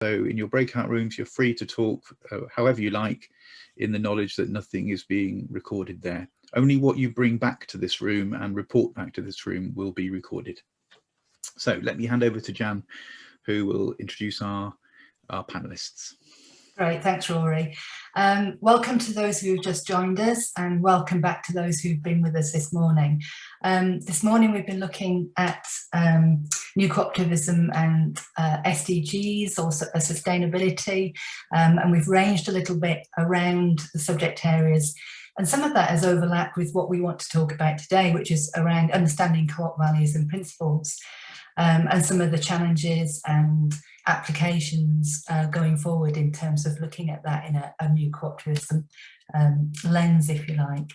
So in your breakout rooms, you're free to talk uh, however you like in the knowledge that nothing is being recorded there. Only what you bring back to this room and report back to this room will be recorded. So let me hand over to Jan, who will introduce our, our panelists. Great, thanks Rory. Um, welcome to those who've just joined us and welcome back to those who've been with us this morning. Um, this morning we've been looking at um, new cooperativism and uh, SDGs or uh, sustainability um, and we've ranged a little bit around the subject areas and some of that has overlapped with what we want to talk about today which is around understanding co-op values and principles um, and some of the challenges and applications uh, going forward in terms of looking at that in a, a new cooperativism um, lens, if you like.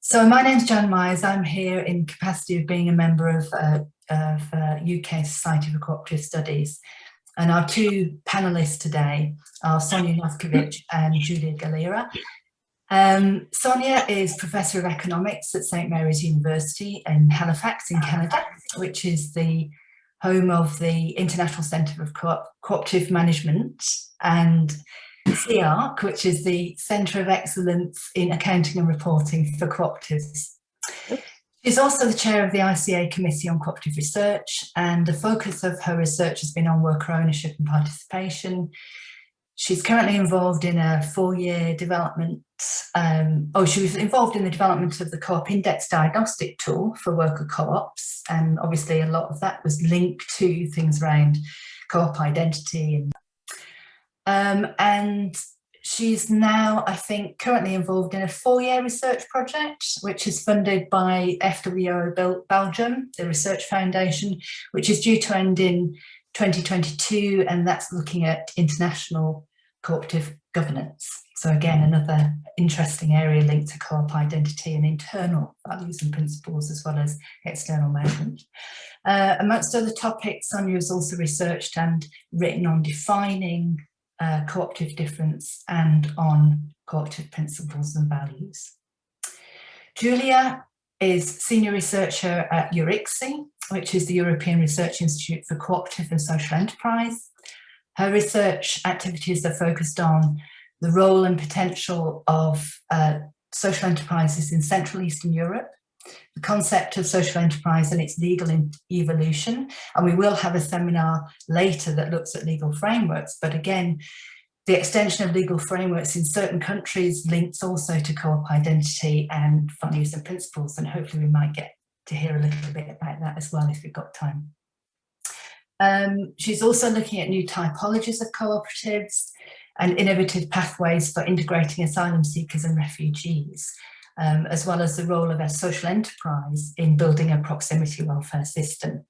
So my name's Jan Myers. I'm here in capacity of being a member of, uh, of uh, UK Society for Cooperative Studies. And our two panellists today are Sonia Novkovic and Giulia Galera. Um, Sonia is Professor of Economics at St Mary's University in Halifax in Canada, which is the home of the International Centre of Co Cooperative Management and CEARC, which is the Centre of Excellence in Accounting and Reporting for Cooperatives. She's also the chair of the ICA Committee on Cooperative Research and the focus of her research has been on worker ownership and participation, She's currently involved in a four-year development, um, oh, she was involved in the development of the Co-op Index diagnostic tool for worker co-ops. And obviously a lot of that was linked to things around co-op identity. And, um, and she's now, I think, currently involved in a four-year research project, which is funded by FWO Belgium, the Research Foundation, which is due to end in 2022, and that's looking at international cooperative governance. So again, another interesting area linked to co-op identity and internal values and principles as well as external management. Uh, amongst other topics, Sonia has also researched and written on defining uh, cooperative difference and on cooperative principles and values. Giulia is senior researcher at EURICSE, which is the European Research Institute for Cooperative and Social Enterprise. Her research activities are focused on the role and potential of uh, social enterprises in Central Eastern Europe, the concept of social enterprise and its legal evolution. And we will have a seminar later that looks at legal frameworks. But again, the extension of legal frameworks in certain countries links also to co-op identity and values and principles, and hopefully we might get to hear a little bit about that as well if we've got time. Um, she's also looking at new typologies of cooperatives and innovative pathways for integrating asylum seekers and refugees, um, as well as the role of a social enterprise in building a proximity welfare system.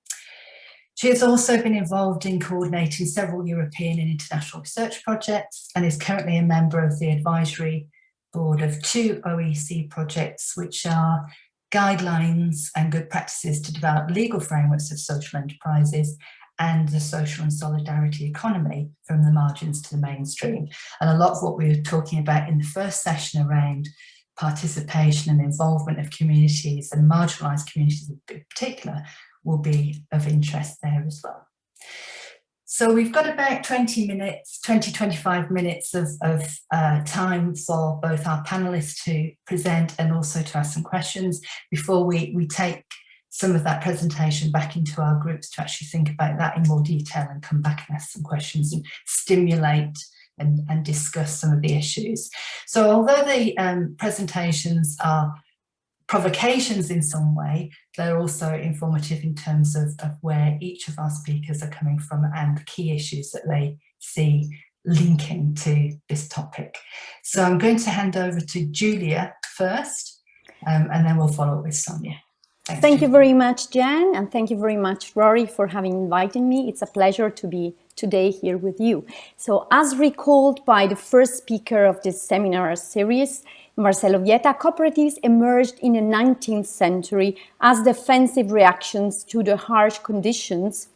She has also been involved in coordinating several European and international research projects and is currently a member of the advisory board of two OEC projects, which are guidelines and good practices to develop legal frameworks of social enterprises and the social and solidarity economy from the margins to the mainstream. And a lot of what we were talking about in the first session around participation and involvement of communities and marginalised communities in particular will be of interest there as well. So we've got about 20 minutes, 20, 25 minutes of, of uh, time for both our panelists to present and also to ask some questions before we, we take some of that presentation back into our groups to actually think about that in more detail and come back and ask some questions and stimulate and, and discuss some of the issues. So although the um, presentations are provocations in some way, they're also informative in terms of, of where each of our speakers are coming from and the key issues that they see linking to this topic. So I'm going to hand over to Giulia first, um, and then we'll follow with Sonia. Thanks, thank Giulia. you very much, Jan, and thank you very much, Rory, for having invited me. It's a pleasure to be today here with you. So as recalled by the first speaker of this seminar series, Marcelo Vieta, cooperatives emerged in the 19th century as defensive reactions to the harsh conditions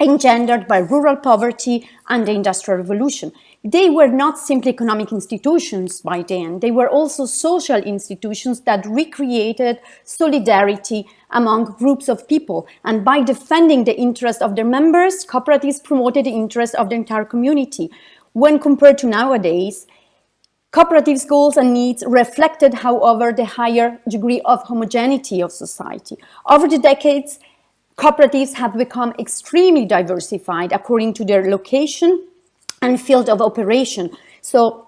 engendered by rural poverty and the Industrial Revolution. They were not simply economic institutions by then, they were also social institutions that recreated solidarity among groups of people. And by defending the interests of their members, cooperatives promoted the interests of the entire community. When compared to nowadays, cooperatives' goals and needs reflected, however, the higher degree of homogeneity of society. Over the decades, cooperatives have become extremely diversified according to their location, and field of operation. So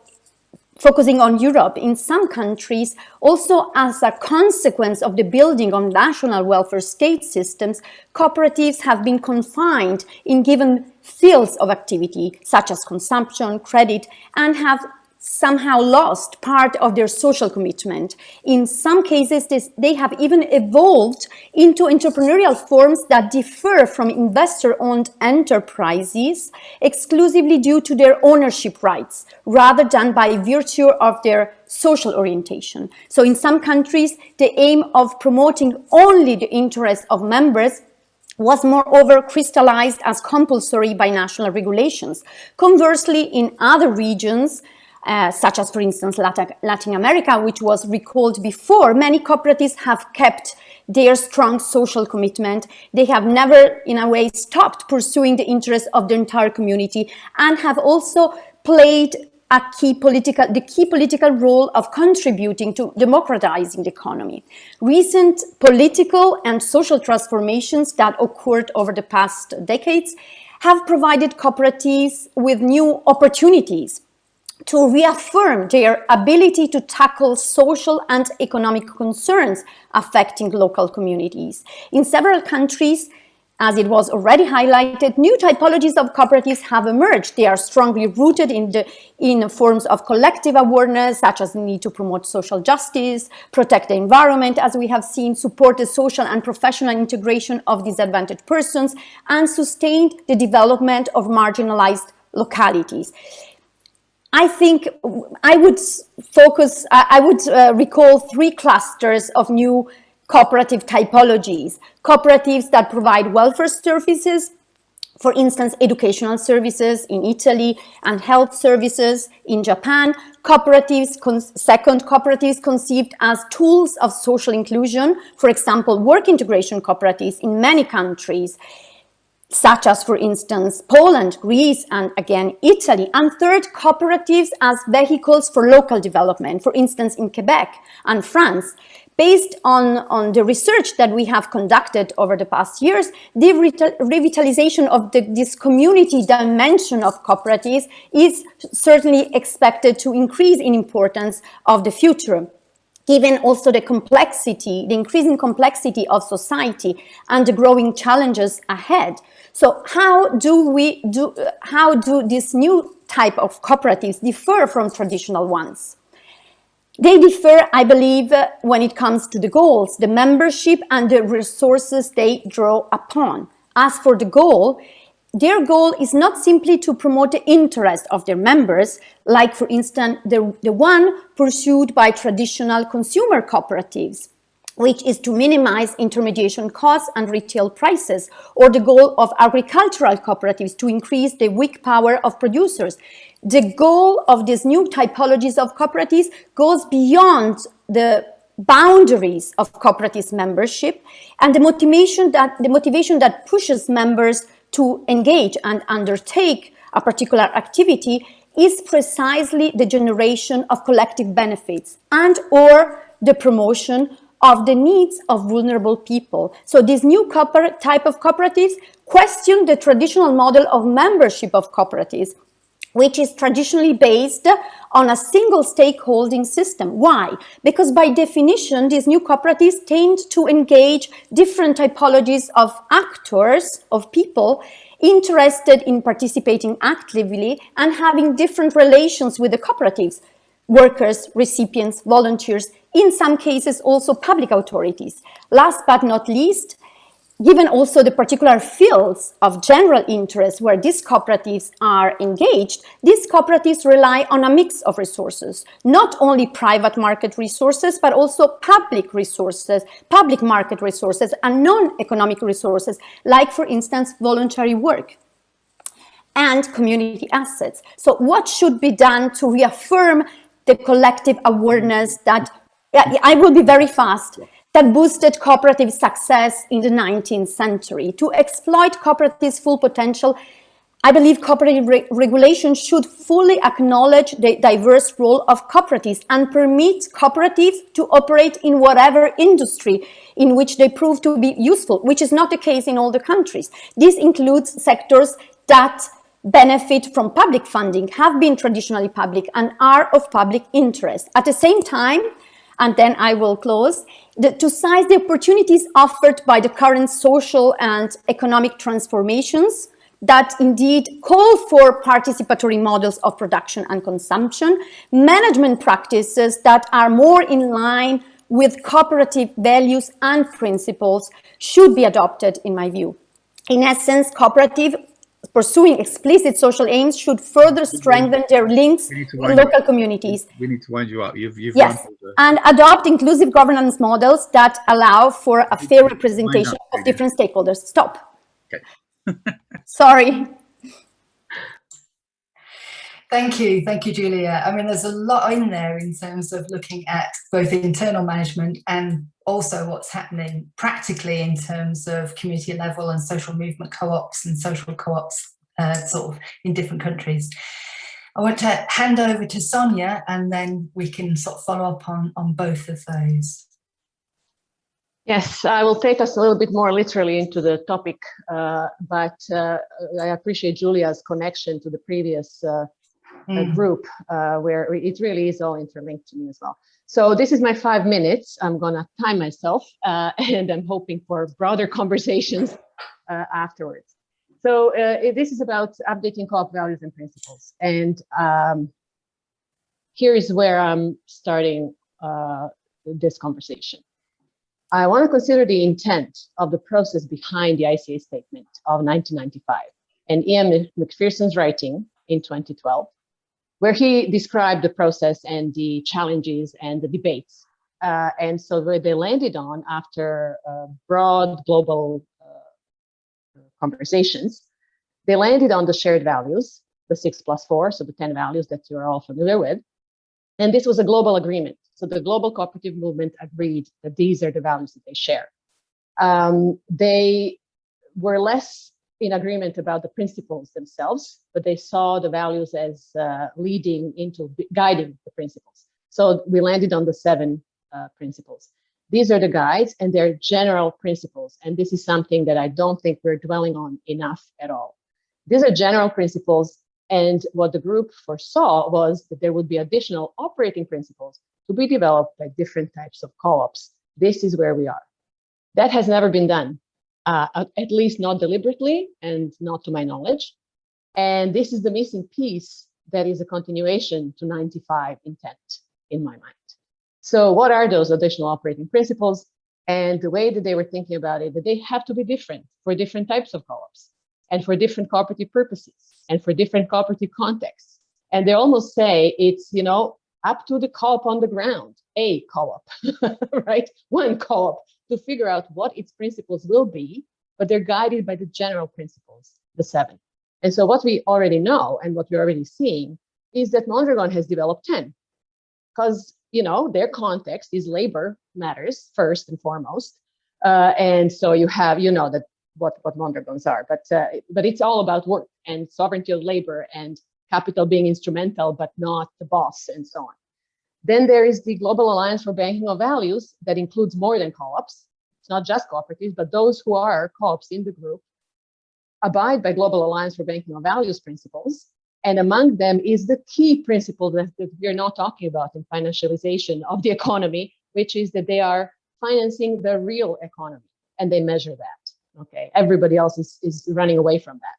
focusing on Europe, in some countries, also as a consequence of the building of national welfare state systems, cooperatives have been confined in given fields of activity, such as consumption, credit, and have somehow lost part of their social commitment. In some cases, this, they have even evolved into entrepreneurial forms that differ from investor-owned enterprises exclusively due to their ownership rights, rather than by virtue of their social orientation. So in some countries, the aim of promoting only the interests of members was moreover crystallized as compulsory by national regulations. Conversely, in other regions, uh, such as, for instance, Latin, Latin America, which was recalled before, many cooperatives have kept their strong social commitment. They have never, in a way, stopped pursuing the interests of the entire community and have also played a key political, the key political role of contributing to democratizing the economy. Recent political and social transformations that occurred over the past decades have provided cooperatives with new opportunities to reaffirm their ability to tackle social and economic concerns affecting local communities. In several countries, as it was already highlighted, new typologies of cooperatives have emerged. They are strongly rooted in, the, in forms of collective awareness, such as the need to promote social justice, protect the environment, as we have seen, support the social and professional integration of disadvantaged persons, and sustain the development of marginalized localities. I think I would focus, I would uh, recall three clusters of new cooperative typologies. Cooperatives that provide welfare services, for instance, educational services in Italy and health services in Japan. Cooperatives, second, cooperatives conceived as tools of social inclusion, for example, work integration cooperatives in many countries such as, for instance, Poland, Greece, and again, Italy. And third, cooperatives as vehicles for local development, for instance, in Quebec and France. Based on, on the research that we have conducted over the past years, the revitalization of the, this community dimension of cooperatives is certainly expected to increase in importance of the future given also the complexity, the increasing complexity of society and the growing challenges ahead. So how do we do, how do this new type of cooperatives differ from traditional ones? They differ, I believe, when it comes to the goals, the membership and the resources they draw upon. As for the goal, their goal is not simply to promote the interest of their members, like, for instance, the, the one pursued by traditional consumer cooperatives, which is to minimize intermediation costs and retail prices, or the goal of agricultural cooperatives to increase the weak power of producers. The goal of these new typologies of cooperatives goes beyond the boundaries of cooperatives membership and the motivation that the motivation that pushes members to engage and undertake a particular activity is precisely the generation of collective benefits and or the promotion of the needs of vulnerable people. So this new type of cooperatives question the traditional model of membership of cooperatives, which is traditionally based on a single stakeholding system. Why? Because by definition, these new cooperatives tend to engage different typologies of actors, of people, interested in participating actively and having different relations with the cooperatives workers, recipients, volunteers, in some cases also public authorities. Last but not least, given also the particular fields of general interest where these cooperatives are engaged, these cooperatives rely on a mix of resources, not only private market resources, but also public resources, public market resources and non-economic resources, like for instance, voluntary work. and community assets. So what should be done to reaffirm the collective awareness that, I will be very fast, that boosted cooperative success in the 19th century. To exploit cooperatives' full potential, I believe cooperative re regulation should fully acknowledge the diverse role of cooperatives and permit cooperatives to operate in whatever industry in which they prove to be useful, which is not the case in all the countries. This includes sectors that benefit from public funding, have been traditionally public and are of public interest. At the same time, and then I will close, the, to seize the opportunities offered by the current social and economic transformations that indeed call for participatory models of production and consumption, management practices that are more in line with cooperative values and principles should be adopted, in my view. In essence, cooperative pursuing explicit social aims should further strengthen their links with local communities. We need to wind you up. You've, you've yes, and adopt inclusive governance models that allow for a fair representation of different stakeholders. Stop. Okay. Sorry. Thank you. Thank you, Giulia. I mean, there's a lot in there in terms of looking at both internal management and also what's happening practically in terms of community level and social movement co-ops and social co-ops uh, sort of in different countries. I want to hand over to Sonia and then we can sort of follow up on, on both of those. Yes, I will take us a little bit more literally into the topic, uh, but uh, I appreciate Giulia's connection to the previous uh, mm. group uh, where it really is all interlinked to me as well. So this is my five minutes. I'm gonna time myself uh, and I'm hoping for broader conversations uh, afterwards. So this is about updating co-op values and principles. And um, here is where I'm starting this conversation. I want to consider the intent of the process behind the ICA statement of 1995 and Ian MacPherson's writing in 2012, where he described the process and the challenges and the debates. Uh, and so where they landed on after uh, broad global uh, conversations, they landed on the shared values, the six plus four, so the 10 values that you're all familiar with. And this was a global agreement so the global cooperative movement agreed that these are the values that they share. Um, they were less in agreement about the principles themselves, but they saw the values as uh, leading into guiding the principles. So we landed on the seven uh, principles. These are the guides and they're general principles. And this is something that I don't think we're dwelling on enough at all. These are general principles. And what the group foresaw was that there would be additional operating principles to be developed by different types of co-ops. This is where we are. That has never been done, uh, at least not deliberately and not to my knowledge. And this is the missing piece that is a continuation to 95 intent in my mind. So what are those additional operating principles? And the way that they were thinking about it, that they have to be different for different types of co-ops and for different cooperative purposes and for different cooperative contexts. And they almost say it's, you know, up to the co-op on the ground, a co-op, right? One co-op to figure out what its principles will be, but they're guided by the general principles, the seven. And so what we already know and what we're already seeing is that Mondragon has developed 10 because, you know, their context is labor matters first and foremost. Uh, and so you have, you know, that what, what Mondragons are, but, uh, but it's all about work and sovereignty of labor and capital being instrumental, but not the boss and so on. Then there is the Global Alliance for Banking of Values that includes more than co-ops. It's not just cooperatives, but those who are co-ops in the group abide by Global Alliance for Banking of Values principles. And among them is the key principle that, that we're not talking about in financialization of the economy, which is that they are financing the real economy and they measure that. Okay, everybody else is, is running away from that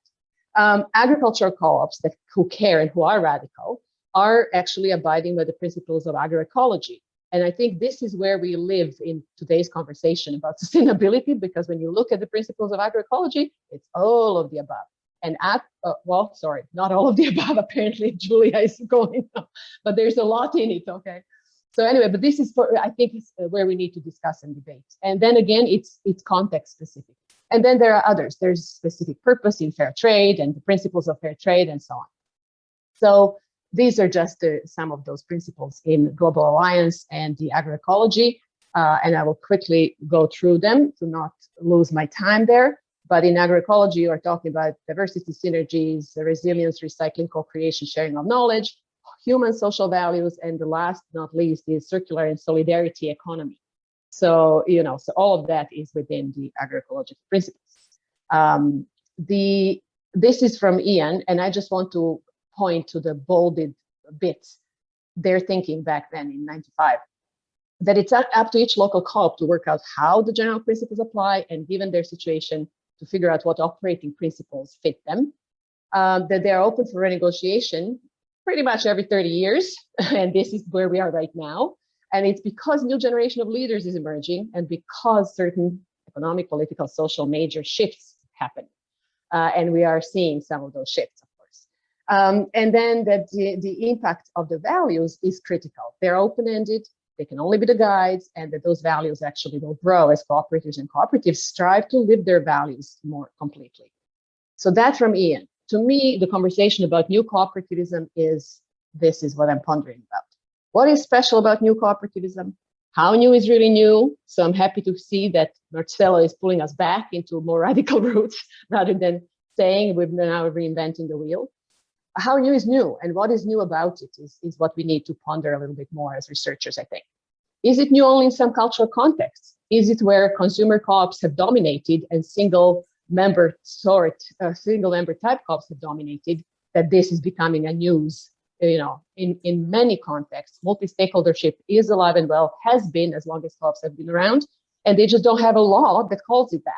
um, agricultural co-ops that who care and who are radical are actually abiding by the principles of agroecology. And I think this is where we live in today's conversation about sustainability, because when you look at the principles of agroecology, it's all of the above. And at, uh, well, sorry, not all of the above, apparently Giulia is going, but there's a lot in it, okay? So anyway, but this is for, I think is uh, where we need to discuss and debate. And then again, it's, it's context specific. And then there are others. There's specific purpose in fair trade and the principles of fair trade and so on. So these are just uh, some of those principles in Global Alliance and the agroecology. Uh, and I will quickly go through them to not lose my time there. But in agroecology, you are talking about diversity synergies, resilience, recycling, co-creation, sharing of knowledge, human social values, and the last not least is circular and solidarity economy. So, you know, so all of that is within the agroecological principles. Um, the This is from Ian, and I just want to point to the bolded bits, their thinking back then in 95, that it's up to each local co-op to work out how the general principles apply and given their situation to figure out what operating principles fit them, um, that they're open for renegotiation pretty much every 30 years. and this is where we are right now. And it's because new generation of leaders is emerging and because certain economic, political, social major shifts happen. Uh, and we are seeing some of those shifts. Um, and then that the, the impact of the values is critical. They're open-ended, they can only be the guides, and that those values actually will grow as cooperators and cooperatives strive to live their values more completely. So that's from Ian. To me, the conversation about new cooperativism is, this is what I'm pondering about. What is special about new cooperativism? How new is really new? So I'm happy to see that Marcelo is pulling us back into more radical roots rather than saying we're now reinventing the wheel. How new is new and what is new about it is, is what we need to ponder a little bit more as researchers, I think. Is it new only in some cultural contexts? Is it where consumer co-ops have dominated and single member sort, uh, single member type co-ops have dominated, that this is becoming a news you know, in, in many contexts, multi-stakeholdership is alive and well, has been as long as co-ops have been around, and they just don't have a law that calls it that.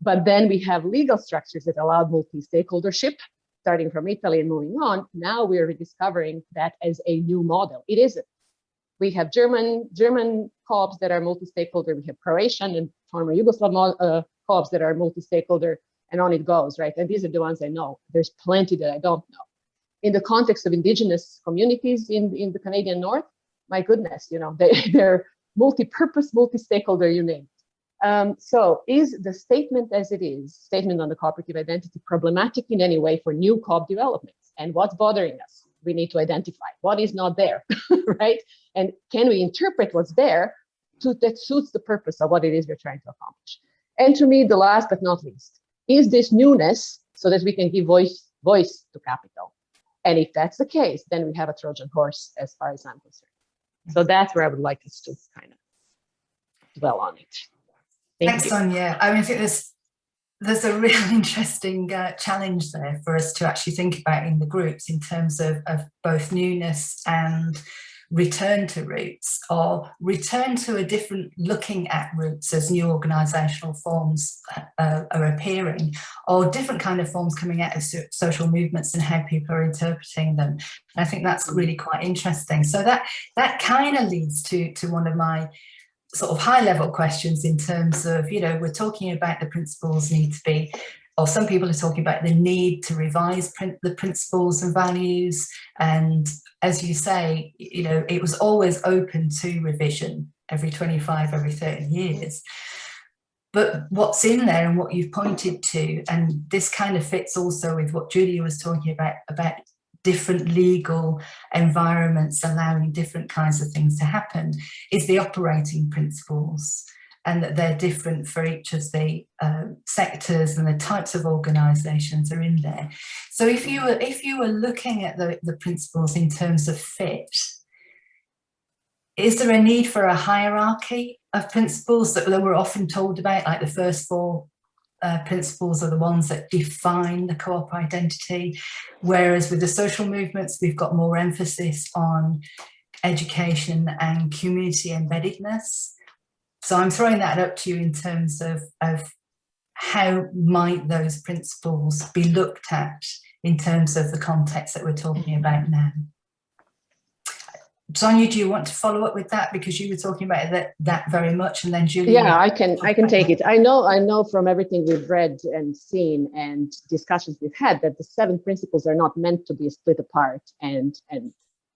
But then we have legal structures that allow multi-stakeholdership, starting from Italy and moving on. Now we're rediscovering that as a new model. It isn't. We have German German co-ops that are multi-stakeholder. We have Croatian and former Yugoslav uh, co-ops that are multi-stakeholder, and on it goes, right? And these are the ones I know. There's plenty that I don't know in the context of indigenous communities in, in the Canadian North, my goodness, you know, they, they're multi-purpose, multi-stakeholder, you name. Um, so is the statement as it is, statement on the cooperative identity, problematic in any way for new COP developments? And what's bothering us? We need to identify what is not there, right? And can we interpret what's there to, that suits the purpose of what it is we're trying to accomplish? And to me, the last but not least, is this newness so that we can give voice, voice to capital? And if that's the case, then we have a Trojan horse as far as I'm concerned. So that's where I would like us to kind of dwell on it. Thank Thanks, you. Sonia. I mean, I think there's there's a real interesting uh, challenge there for us to actually think about in the groups in terms of, of both newness and return to roots or return to a different looking at roots as new organizational forms uh, are appearing or different kind of forms coming out of so social movements and how people are interpreting them. And I think that's really quite interesting. So that that kind of leads to, to one of my sort of high level questions in terms of, you know, we're talking about the principles need to be or some people are talking about the need to revise print, the principles and values. And as you say, you know, it was always open to revision every 25, every 30 years. But what's in there and what you've pointed to, and this kind of fits also with what Giulia was talking about, about different legal environments allowing different kinds of things to happen, is the operating principles and that they're different for each of the uh, sectors and the types of organisations are in there. So if you were if you were looking at the, the principles in terms of fit, is there a need for a hierarchy of principles that, that we're often told about, like the first four uh, principles are the ones that define the co-op identity, whereas with the social movements, we've got more emphasis on education and community embeddedness. So I'm throwing that up to you in terms of, of how might those principles be looked at in terms of the context that we're talking about now. Sonia, do you want to follow up with that because you were talking about that that very much, and then Giulia. Yeah, I can I can take it. I know I know from everything we've read and seen and discussions we've had that the seven principles are not meant to be split apart and and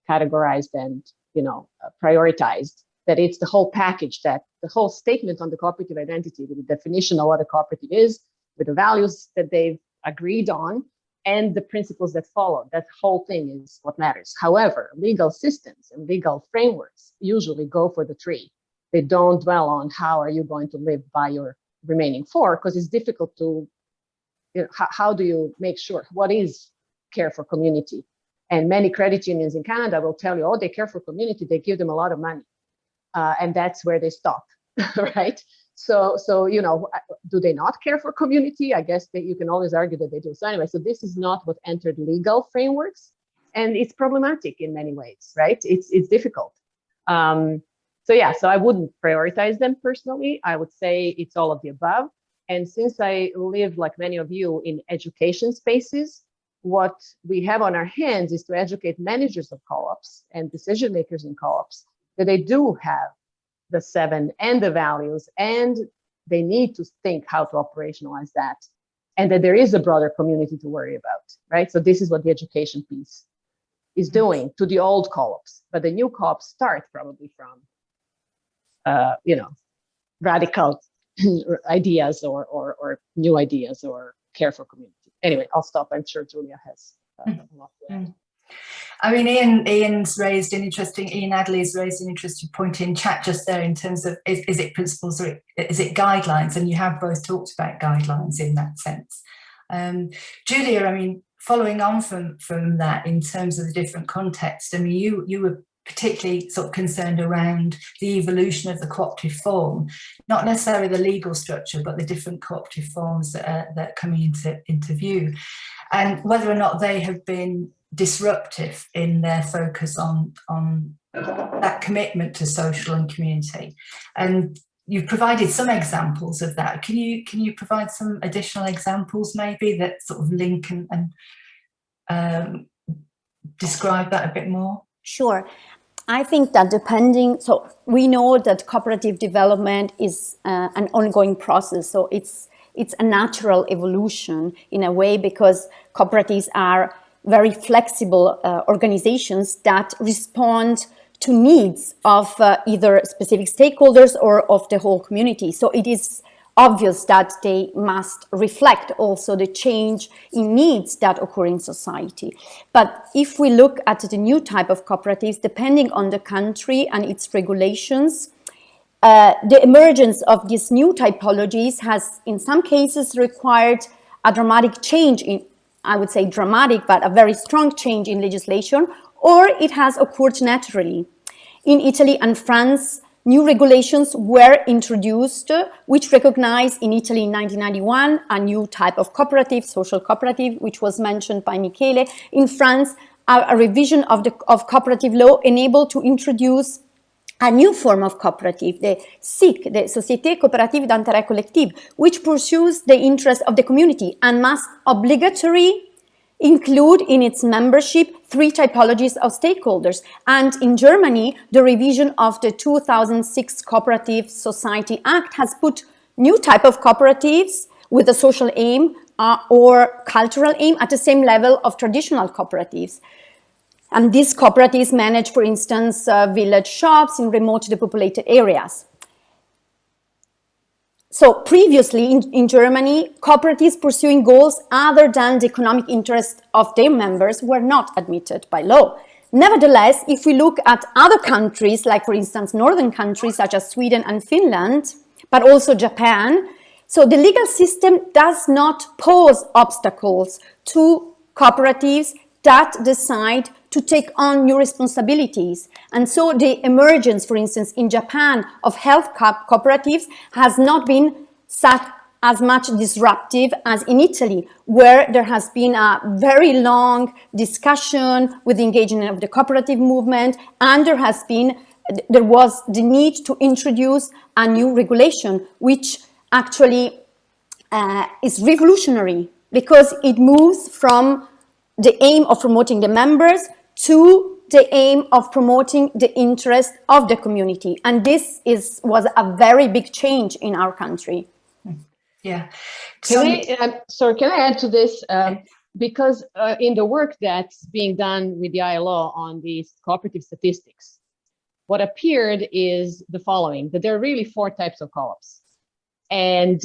categorized and you know uh, prioritized that it's the whole package that the whole statement on the cooperative identity, with the definition of what a cooperative is, with the values that they've agreed on and the principles that follow. That whole thing is what matters. However, legal systems and legal frameworks usually go for the tree. They don't dwell on how are you going to live by your remaining four, because it's difficult to, you know, how, do you make sure, what is care for community? And many credit unions in Canada will tell you, oh, they care for community, they give them a lot of money. Uh, and that's where they stop, right? So, so you know, do they not care for community? I guess that you can always argue that they do. So anyway, so this is not what entered legal frameworks, and it's problematic in many ways, right? It's it's difficult. Um, so yeah, so I wouldn't prioritize them personally. I would say it's all of the above. And since I live, like many of you, in education spaces, what we have on our hands is to educate managers of co-ops and decision makers in co-ops that they do have the seven and the values, and they need to think how to operationalize that, and that there is a broader community to worry about, right? So this is what the education piece is doing to the old co-ops, but the new co-ops start probably from, uh, you know, radical ideas or, or, or new ideas or care for community. Anyway, I'll stop. I'm sure Giulia has uh, a lot to add. I mean, Ian, Ian's raised an interesting, Ian Adderley's raised an interesting point in chat just there in terms of is, is it principles or is it guidelines? And you have both talked about guidelines in that sense. Um, Giulia, I mean, following on from, from that in terms of the different context, I mean, you, you were particularly sort of concerned around the evolution of the cooperative form, not necessarily the legal structure, but the different cooperative forms that are, that are coming into, into view and whether or not they have been disruptive in their focus on, on that commitment to social and community. And you've provided some examples of that. Can you can you provide some additional examples maybe that sort of link and, and um, describe that a bit more? Sure. I think that depending, so we know that cooperative development is uh, an ongoing process. So it's it's a natural evolution in a way because cooperatives are very flexible uh, organizations that respond to needs of uh, either specific stakeholders or of the whole community. So it is obvious that they must reflect also the change in needs that occur in society. But if we look at the new type of cooperatives, depending on the country and its regulations, uh, the emergence of these new typologies has in some cases required a dramatic change in I would say dramatic, but a very strong change in legislation, or it has occurred naturally. In Italy and France, new regulations were introduced, which recognize in Italy in 1991 a new type of cooperative, social cooperative, which was mentioned by Michele. In France, a, a revision of the of cooperative law enabled to introduce a new form of cooperative, the SIC, the Société Coopérative d'intérêt collectif, which pursues the interests of the community and must obligatory include in its membership three typologies of stakeholders. And in Germany, the revision of the 2006 Cooperative Society Act has put new type of cooperatives with a social aim uh, or cultural aim at the same level of traditional cooperatives. And these cooperatives manage, for instance, uh, village shops in remote depopulated areas. So previously in, in, Germany, cooperatives pursuing goals other than the economic interest of their members were not admitted by law. Nevertheless, if we look at other countries, like for instance, northern countries such as Sweden and Finland, but also Japan, so the legal system does not pose obstacles to cooperatives that decide to take on new responsibilities. And so the emergence, for instance, in Japan of health co cooperatives has not been such as much disruptive as in Italy, where there has been a very long discussion with the engagement of the cooperative movement, and there has been, there was the need to introduce a new regulation, which actually uh, is revolutionary because it moves from the aim of promoting the members to the aim of promoting the interest of the community. And this is was a very big change in our country. Yeah. Can I, uh, sorry, can I add to this? Um, because uh, in the work that's being done with the ILO on these cooperative statistics, what appeared is the following, that there are really four types of co-ops. And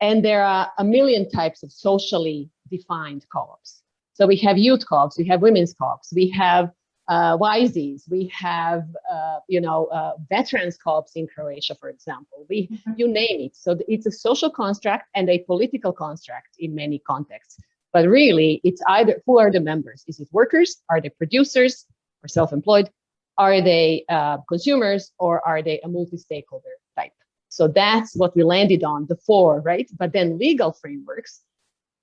And there are a million types of socially defined co-ops. So we have youth co-ops, we have women's co-ops, we have uh, YZs, we have, uh, you know, uh, veterans co-ops in Croatia, for example. We, Mhm. you name it. So it's a social construct and a political construct in many contexts. But really, it's either who are the members? Is it workers? Are they producers or self-employed? Are they uh, consumers or are they a multi-stakeholder type? So that's what we landed on, the four, right? But then legal frameworks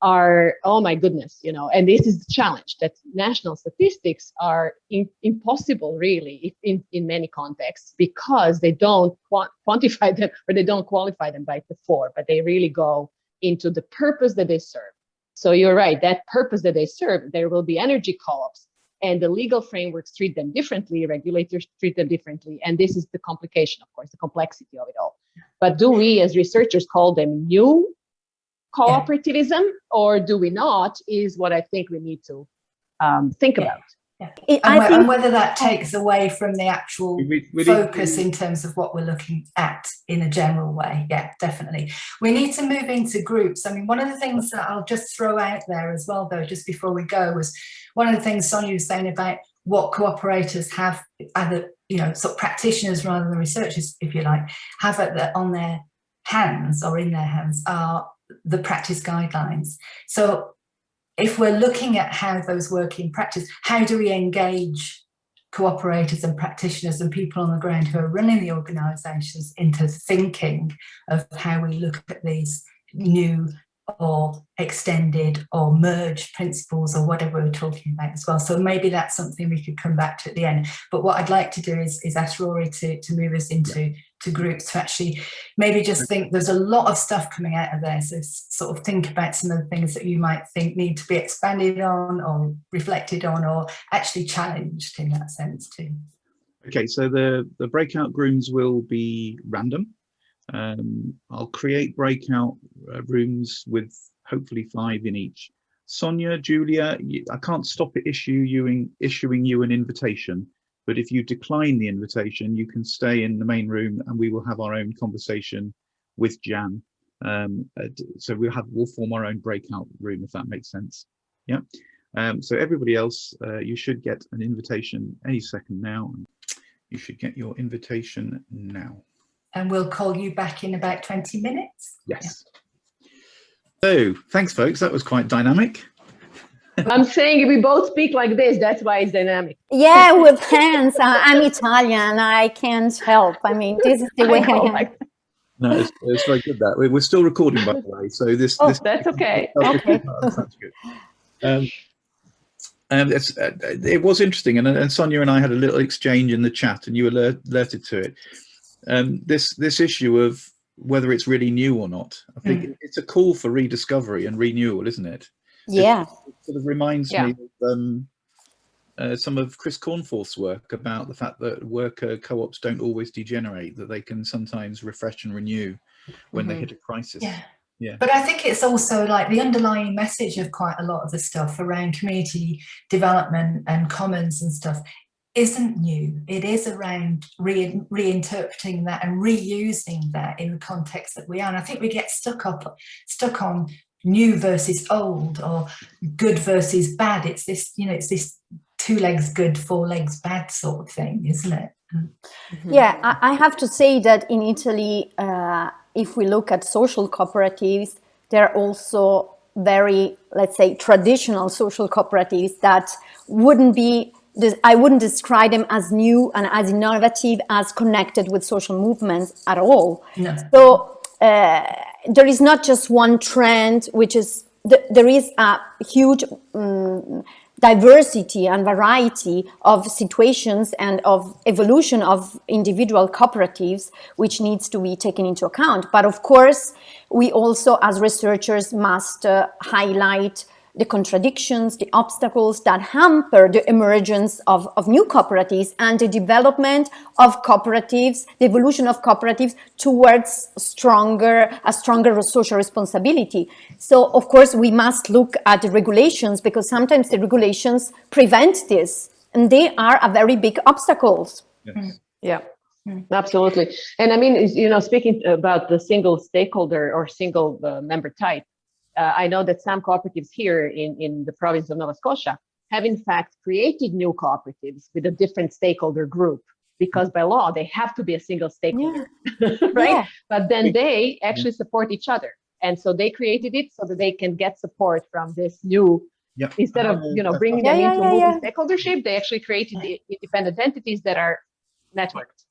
are, oh my goodness, you know, and this is the challenge that national statistics are in, impossible really in, in many contexts because they don't quantify them or they don't qualify them by the four, but they really go into the purpose that they serve. So you're right, that purpose that they serve, there will be energy co-ops and the legal frameworks treat them differently, regulators treat them differently. And this is the complication, of course, the complexity of it all. But do we as researchers call them new cooperativism or do we not is what I think we need to um, think Yeah. about. It- And, I whe- and whether that takes away from the actual We- we focus in terms of what we're looking at in a general way. Yeah, definitely. We need to move into groups. I mean, one of the things that I'll just throw out there as well, though, just before we go, was one of the things Sonia was saying about what cooperators have, either, you know, sort of practitioners rather than researchers, if you like, have at the, on their hands or in their hands are the practice guidelines. So if we're looking at how those work in practice, how do we engage cooperators and practitioners and people on the ground who are running the organisations into thinking of how we look at these new or extended or merged principles or whatever we're talking about as well. So maybe that's something we could come back to at the end. But what I'd like to do is, is ask Rory to, to move us into to groups to actually maybe just think there's a lot of stuff coming out of there. So sort of think about some of the things that you might think need to be expanded on or reflected on or actually challenged in that sense too. Okay, so the, the breakout rooms will be random. Um, I'll create breakout uh, rooms with hopefully five in each. Sonia, Giulia, I can't stop it issue you in, issuing you an invitation, but if you decline the invitation, you can stay in the main room and we will have our own conversation with Jan. Um, uh, so we'll have we'll form our own breakout room if that makes sense. Yeah. Um, so everybody else, uh, you should get an invitation any second now. You should get your invitation now. And we'll call you back in about 20 minutes. Yes. So thanks, folks. That was quite dynamic. I'm saying if we both speak like this, that's why it's dynamic. Yeah, with hands. I'm Italian. I can't help. I mean, this is the way I know, am. like- No, it's, it's very good that We- we're still recording, by the way. So this, Oh, this That's okay. Okay. That's good. Um, and it's, uh, it was interesting, and, and Sonia and I had a little exchange in the chat, and you alert, alerted to it. Um, this this issue of whether it's really new or not. I think it's a call for rediscovery and renewal, isn't it? Yeah. It sort of reminds Yeah. me of um, uh, some of Chris Cornforth's work about the fact that worker co-ops don't always degenerate; that they can sometimes refresh and renew when they Mhm. hit a crisis. Yeah. Yeah. But I think it's also like the underlying message of quite a lot of the stuff around community development and commons and stuff isn't new. It is around re reinterpreting that and reusing that in the context that we are. And I think we get stuck up stuck on new versus old or good versus bad. It's this, you know, it's this two legs good, four legs bad sort of thing, isn't it? Yeah, I, I have to say that in Italy, uh, if we look at social cooperatives, they're also very, let's say, traditional social cooperatives that wouldn't be I wouldn't describe them as new and as innovative as connected with social movements at all. No. So uh, there is not just one trend, which is th- there is a huge um, diversity and variety of situations and of evolution of individual cooperatives, which needs to be taken into account. But of course, we also, as researchers, must uh, highlight the contradictions, the obstacles that hamper the emergence of, of new cooperatives and the development of cooperatives, the evolution of cooperatives towards stronger, a stronger social responsibility. So of course we must look at the regulations because sometimes the regulations prevent this and they are a very big obstacles. Yes. Yeah. Absolutely. And I mean, you know, speaking about the single stakeholder or single uh, member type, uh, I know that some cooperatives here in, in the province of Nova Scotia have in fact created new cooperatives with a different stakeholder group because by law they have to be a single stakeholder, right? Yeah. But then they actually support each other. And so they created it so that they can get support from this new, Yep. instead of, you know, bringing Yeah, them yeah, into yeah, yeah. multi-stakeholdership, they actually created the independent entities that are networked.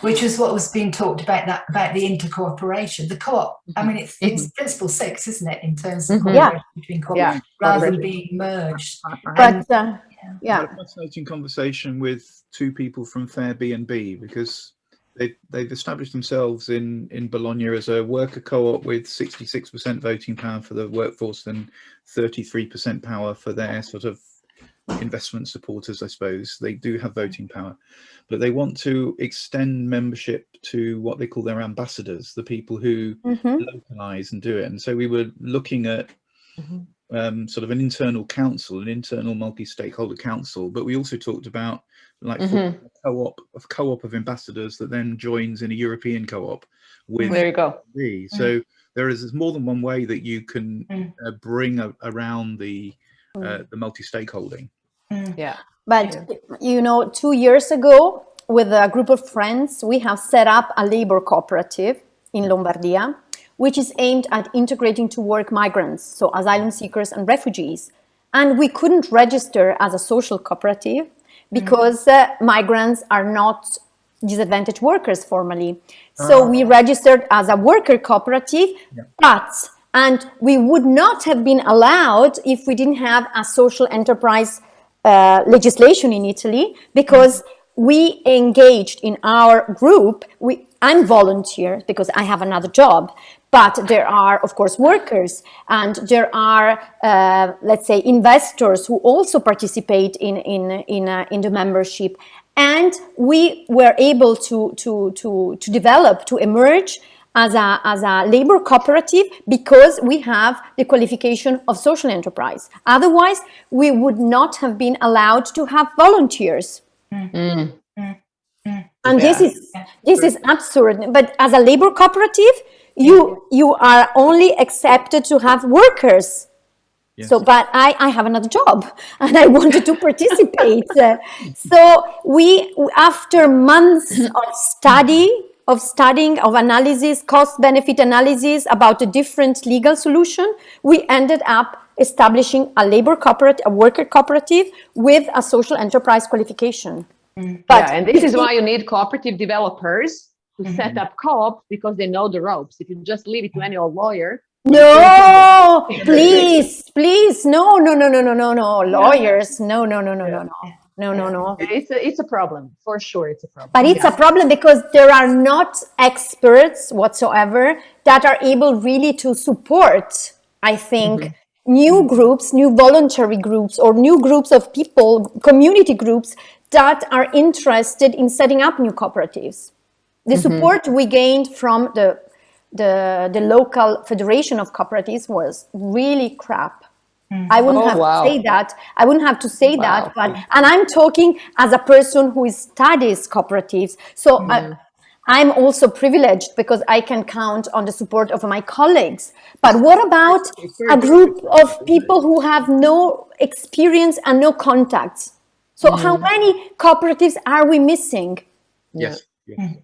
Which is what was being talked about that about the intercooperation the co-op i mean it's it's principle six isn't it in terms of Mhm. Mm-hmm. Yeah. cooperation between co Yeah. rather than being merged But uh, I yeah, had a fascinating conversation with two people from Fairbnb because they've, they've established themselves in, in Bologna as a worker co-op with 66% voting power for the workforce and 33% power for their sort of investment supporters, I suppose. They do have voting power, but they want to extend membership to what they call their ambassadors, the people who mhm, localize and do it. And so we were looking at Mhm. um, sort of an internal council, an internal multi-stakeholder council, but we also talked about like forming a co-op of co-op of ambassadors that then joins in a European co-op with There you go. So there is more than one way that you can Mm. uh, bring a, around the uh, Mm. the multi-stakeholding. Mm. Yeah. but you know, two years ago, with a group of friends, we have set up a labor cooperative in Lombardia, which is aimed at integrating to work migrants, so asylum seekers and refugees. And we couldn't register as a social cooperative because uh, migrants are not disadvantaged workers formally. So we registered as a worker cooperative, but and we would not have been allowed if we didn't have a social enterprise uh, legislation in Italy because we engaged in our group. We, I'm volunteer because I have another job, but there are of course workers and there are uh, let's say investors who also participate in in in, uh, in the membership, and we were able to to to to develop to emerge as a, as a labor cooperative because we have the qualification of social enterprise. Otherwise, we would not have been allowed to have volunteers. Mm. And this is this is absurd. But as a labor cooperative, you you are only accepted to have workers. Yes. So, but I, I have another job and I wanted to participate. So we, after months of study, of studying, of analysis, cost benefit analysis about a different legal solution, we ended up establishing a labor cooperative, a worker cooperative with a social enterprise qualification. But yeah, and this is why you need cooperative developers to set up co-op because they know the ropes. If you just leave it to any old lawyer, No, please, please, no, no, no, no, no, no, no, lawyers, no, no, no, no, no, no, no, no, no. it's a, it's a problem for sure. It's a problem. But it's a problem because there are not experts whatsoever that are able really to support, I think, mm-hmm. new groups, new voluntary groups, or new groups of people, community groups that are interested in setting up new cooperatives. The mm-hmm. support we gained from the, the, the local federation of cooperatives was really crap. I wouldn't Oh, have wow. to say that. I wouldn't have to say Wow. that, but and I'm talking as a person who studies cooperatives. So I, I'm also privileged because I can count on the support of my colleagues. But what about a group of people who have no experience and no contacts? So how mm-hmm. many cooperatives are we missing? Yes. yes. Mm-hmm.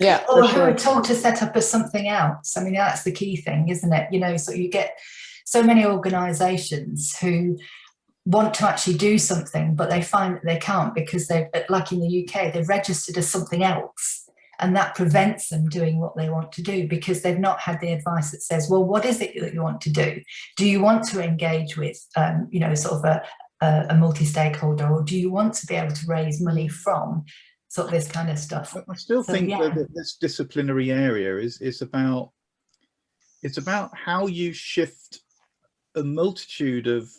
Yeah, Or for who sure. are told to set up as something else. I mean, that's the key thing, isn't it? You know, so you get so many organisations who want to actually do something, but they find that they can't because they've, like in the UK, they've registered as something else. And that prevents them doing what they want to do because they've not had the advice that says, well, what is it that you want to do? Do you want to engage with, um, you know, sort of a, a, a multi-stakeholder or do you want to be able to raise money from sort of this kind of stuff? I still So, think yeah. that this disciplinary area is is about it's about how you shift a multitude of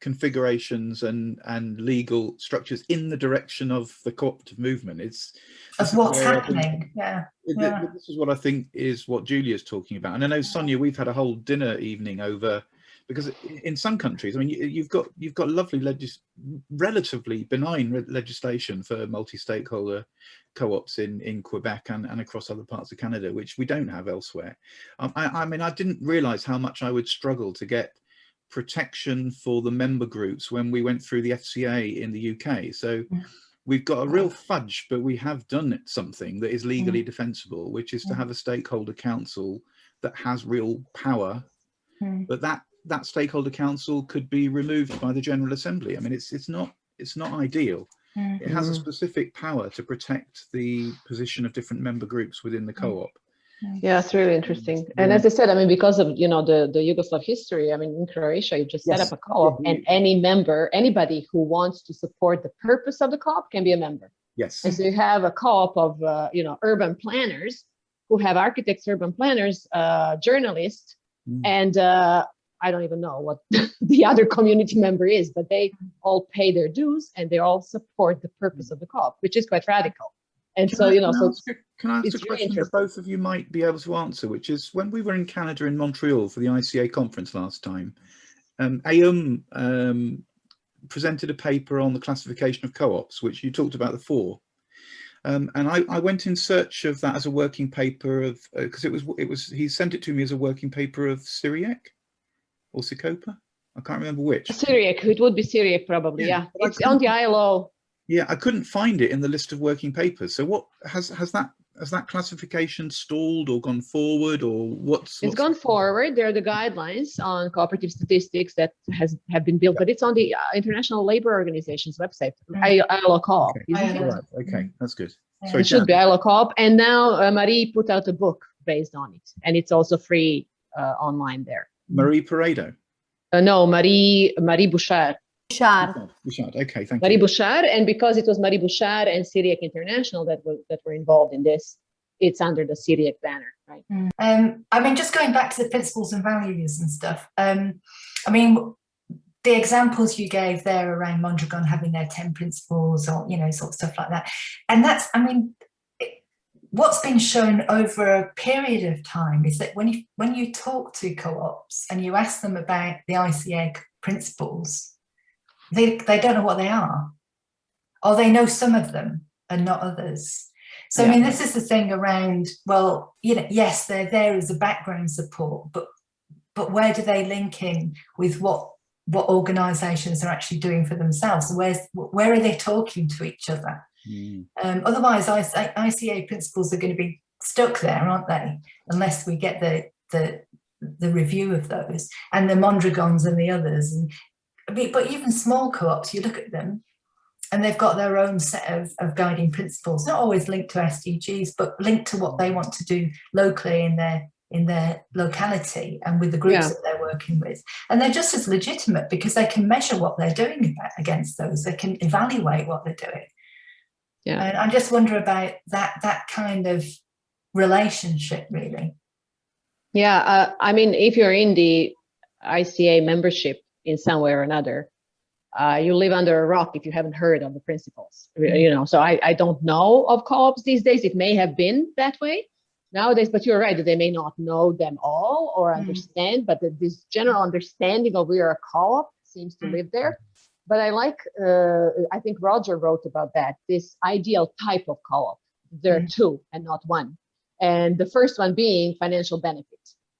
configurations and and legal structures in the direction of the cooperative movement. It's Of what's happening, yeah. Yeah. This is what I think is what Giulia's talking about. And I know Sonia, we've had a whole dinner evening over because in some countries, I mean, you, have got you've got lovely legis relatively benign legislation for multi-stakeholder co-ops in in Quebec and, and across other parts of Canada, which we don't have elsewhere. Um, I, I mean, I didn't realize how much I would struggle to get protection for the member groups when we went through the FCA in the UK. So we've got a real fudge, but we have done something that is legally defensible, which is to have a stakeholder council that has real power, but that that stakeholder council could be removed by the General Assembly. I mean, it's it's not it's not ideal. It has a specific power to protect the position of different member groups within the co-op. Yeah, it's really interesting. And as I said, I mean, because of you know the the Yugoslav history, I mean, in Croatia, you just yes. set up a co-op, and any member, anybody who wants to support the purpose of the co-op can be a member. Yes. And so you have a co-op of uh, you know urban planners who have architects, urban planners, uh, journalists, mm. and uh, I don't even know what the other community member is, but they all pay their dues and they all support the purpose of the co-op, which is quite radical. And can so, I, you know, can so I ask, can I ask a question that both of you might be able to answer, which is when we were in Canada in Montreal for the ICA conference last time, um, AUM um, presented a paper on the classification of co-ops, which you talked about the four. Um, and I, I, went in search of that as a working paper of because uh, it was it was he sent it to me as a working paper of CIRIEC or CICOPA. I can't remember which. CIRIEC, it would be CIRIEC probably. Yeah, yeah. it's on the ILO. Yeah, I couldn't find it in the list of working papers. So what has has that has that classification stalled or gone forward or what's, what's it's gone forward there are the guidelines on cooperative statistics that has have been built but it's on the uh, international labor organization's website I, ILO coop okay. Right. okay that's good Sorry, it should be ilo coop and now uh, marie put out a book based on it and it's also free uh, online there Marie Paredo. Uh, no, Marie Marie Bouchard. Bouchard. Bouchard. Okay, thank Marie you. Bouchard, and because it was Marie Bouchard and CIRIEC International that were that were involved in this, it's under the CIRIEC banner, right? Mm. Um, I mean, just going back to the principles and values and stuff. Um, I mean, the examples you gave there around Mondragon having their 10 principles or, you know, sort of stuff like that. And that's, I mean, what's been shown over a period of time is that when you when you talk to co-ops and you ask them about the ICA principles, they, they don't know what they are. Or they know some of them and not others. So, yeah. I mean, this is the thing around, well, you know, yes, they're there as a background support, but but where do they link in with what what organizations are actually doing for themselves? Where's where are they talking to each other? Mm. Um, otherwise, I ICA principles are going to be stuck there, aren't they? Unless we get the the the review of those and the Mondragons and the others. And but even small co-ops, you look at them and they've got their own set of, of guiding principles, not always linked to SDGs, but linked to what they want to do locally in their in their locality and with the groups yeah. that they're working with. And they're just as legitimate because they can measure what they're doing against those. They can evaluate what they're doing. Yeah. And I just wonder about that that kind of relationship really. Yeah, uh, I mean, if you're in the ICA membership in some way or another, uh, you live under a rock if you haven't heard of the principles. You know, so I, I don't know of co-ops these days. It may have been that way nowadays, but you're right that they may not know them all or mm. understand, but the, this general understanding of we are a co-op seems to mm. live there. But I like, uh, I think Roger wrote about that, this ideal type of co-op. There are mm. two and not one. And the first one being financial benefit,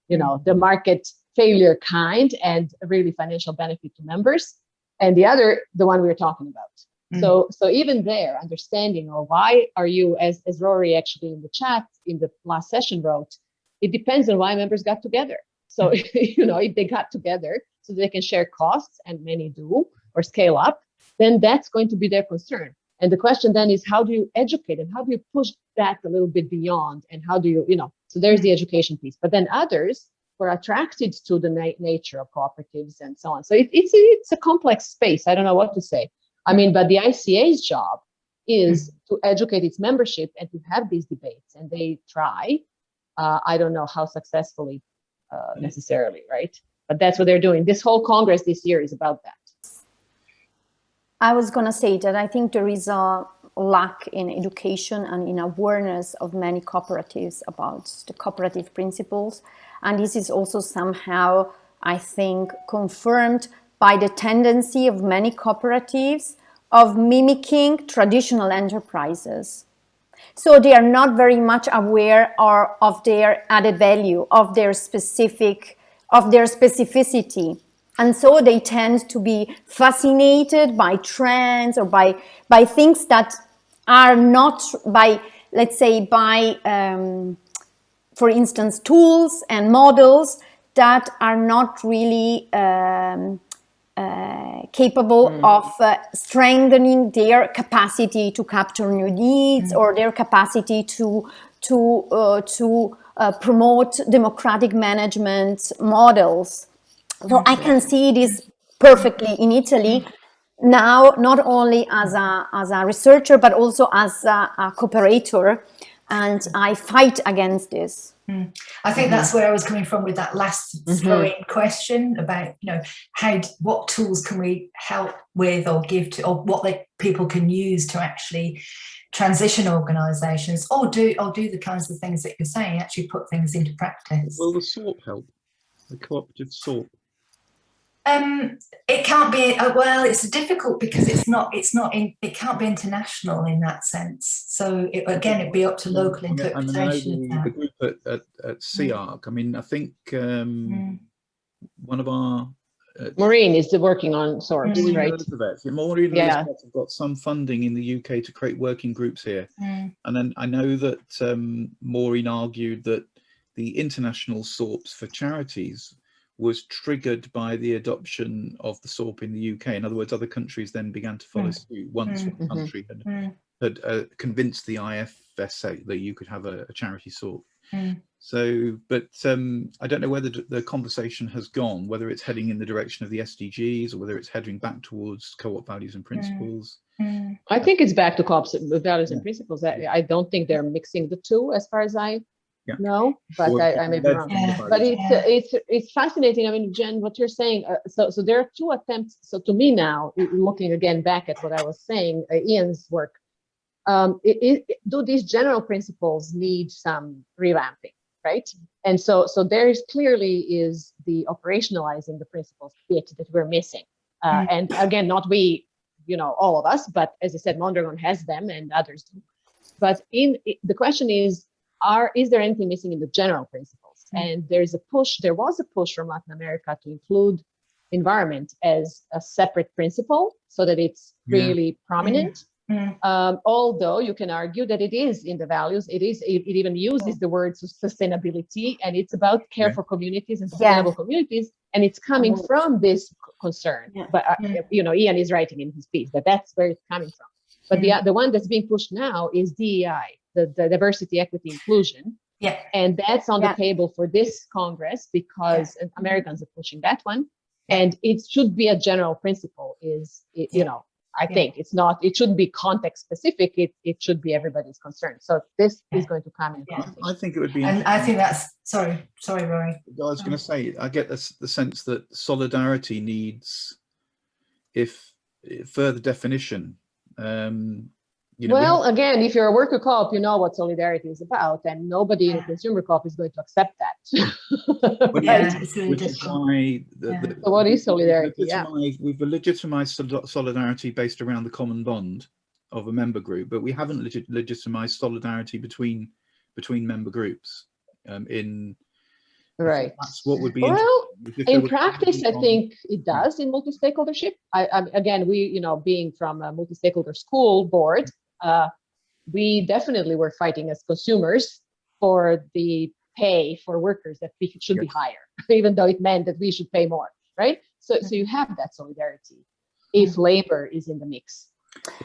you know, the market failure kind and really financial benefit to members. And the other, the one we were talking about. Mm. So, so even there, understanding or why are you, as, as Rory actually in the chat in the last session wrote, it depends on why members got together. So, mm. you know, if they got together so they can share costs, and many do, or scale up, then that's going to be their concern. And the question then is how do you educate and How do you push that a little bit beyond? And how do you, you know, so there's the education piece. But then others were attracted to the na nature of cooperatives and so on. So it, it's, it's a complex space. I don't know what to say. I mean, but the ICA's job is to educate its membership and to have these debates. And they try. Uh, I don't know how successfully uh, necessarily, right? But that's what they're doing. This whole Congress this year is about that. I was going to say that I think there is a lack in education and in awareness of many cooperatives about the cooperative principles. And this is also somehow I think, confirmed by the tendency of many cooperatives of mimicking traditional enterprises. So they are not very much aware or of their added value, of their specific, of their specificity. And so they tend to be fascinated by trends or by, by things that are not by, let's say, by, um, for instance, tools and models that are not really um, uh, capable mm. of uh, strengthening their capacity to capture new needs mm. or their capacity to to uh, to uh, promote democratic management models. So I can see this perfectly in Italy now, not only as a as a researcher but also as a, a cooperator, and I fight against this. Mm. I think -hmm. that's where I was coming from with that last mm -hmm. question about, you know, how, what tools can we help with or give to, or what they, people can use to actually transition organisations or do, or do the kinds of things that you're saying, actually put things into practice. Will the SORP help? The cooperative SORP? Um, it can't be. Uh, well, it's difficult because it's not. It's not. In, it can't be international in that sense. So it, again, it'd be up to local interpretation. the, the, group at, at, at CEARC. I mean, I think um, mm. one of our uh, Maureen is working on SORPs, mm. right? Yeah, Maureen yeah. have got some funding in the UK to create working groups here. Mm. And then I know that um, Maureen argued that the international SORPs for charities was triggered by the adoption of the SORP in the UK. In other words, other countries then began to follow mm. suit once mm. one mm-hmm. country had, mm. had uh, convinced the IFSA that you could have a, a charity SORP. Mm. So, but um, I don't know whether the conversation has gone, whether it's heading in the direction of the SDGs or whether it's heading back towards co-op values and mm. principles. Mm. I think it's back to co-op values yeah. and principles. I, I don't think they're mixing the two as far as I yeah. No, but I, I, may be wrong. Yeah. But it's yeah. it's it's fascinating. I mean, Jen, what you're saying. Uh, so so there are two attempts. So to me now, looking again back at what I was saying, uh, Ian's work. Um, it, it, do these general principles need some revamping, right? And so so there is clearly is the operationalizing the principles bit that we're missing. Uh, mm. And again, not we, you know, all of us, but as I said, Mondragon has them and others do. But in the question is, are is there anything missing in the general principles? Mm -hmm. And there's a push, there was a push from Latin America to include environment as a separate principle so that it's really yeah. prominent. Mm -hmm. um, although you can argue that it is in the values, it is it, it even uses the word sustainability and it's about care yeah. for communities and sustainable yeah. communities and it's coming oh. from this concern. But uh, you know, Ian is writing in his piece that that's where it's coming from. But the the one that's being pushed now is DEI, the, the diversity, equity, inclusion. Yeah. And that's on yeah. the table for this Congress because yeah. Americans are pushing that one. And it should be a general principle is, it, you know, I think it's not, it shouldn't be context specific. It, it should be everybody's concern. So this is going to come in. I think it would be. And I think that's, sorry, sorry, Rory. I was going to say, I get this, the sense that solidarity needs, if further definition, um, you know, well, we again, if you're a worker co-op, you know what solidarity is about, and nobody in a consumer co-op is going to accept that. yeah, it's really difficult. The, yeah. the, so what is solidarity? We've legitimized, yeah. we've legitimized solidarity based around the common bond of a member group, but we haven't legit legitimized solidarity between between member groups um, in right that's what would be well in practice i think it does in multi-stakeholdership I, I, again we you know being from a multi-stakeholder school board uh, we definitely were fighting as consumers for the pay for workers that we should be higher, even though it meant that we should pay more, right? So, so you have that solidarity if labor is in the mix.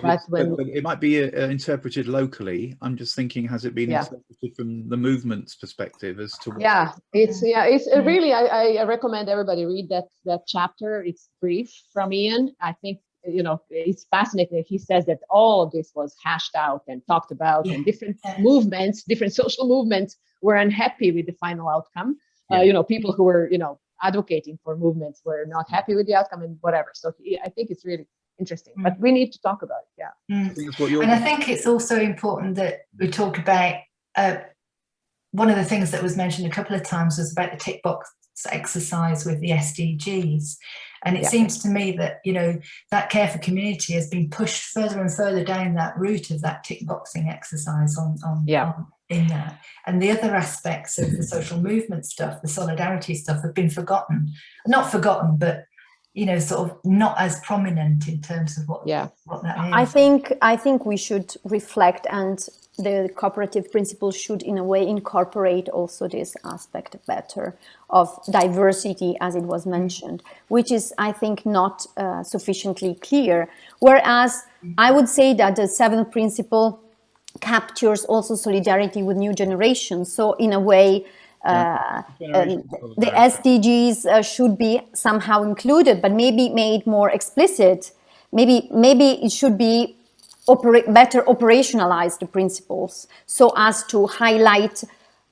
But when it might be uh, interpreted locally. I'm just thinking, has it been yeah. interpreted from the movement's perspective as to? yeah, it's yeah, it's uh, really. I, I recommend everybody read that that chapter. It's brief from Ian. I think you know, it's fascinating. He says that all of this was hashed out and talked about, yeah. and different movements, different social movements were unhappy with the final outcome. Uh, yeah. Uh, you know, people who were, you know, advocating for movements were not happy with the outcome and whatever. So he, I think it's really interesting, mm. but we need to talk about it. Yeah. Mm. and I think it's also important that we talk about uh, one of the things that was mentioned a couple of times was about the tick box exercise with the SDGs. And it Yeah. seems to me that, you know, that care for community has been pushed further and further down that route of that tick boxing exercise on, on, Yeah. on in that. And the other aspects of the social movement stuff, the solidarity stuff have been forgotten. Not forgotten, but, you know, sort of not as prominent in terms of what, Yeah. what that is. I think I think we should reflect and the cooperative principle should in a way incorporate also this aspect better of diversity as it was mentioned, which is I think not uh, sufficiently clear. Whereas I would say that the seventh principle captures also solidarity with new generations. So in a way, uh, the. SDGs uh, should be somehow included, but maybe made more explicit. Maybe maybe it should be operate better operationalize the principles so as to highlight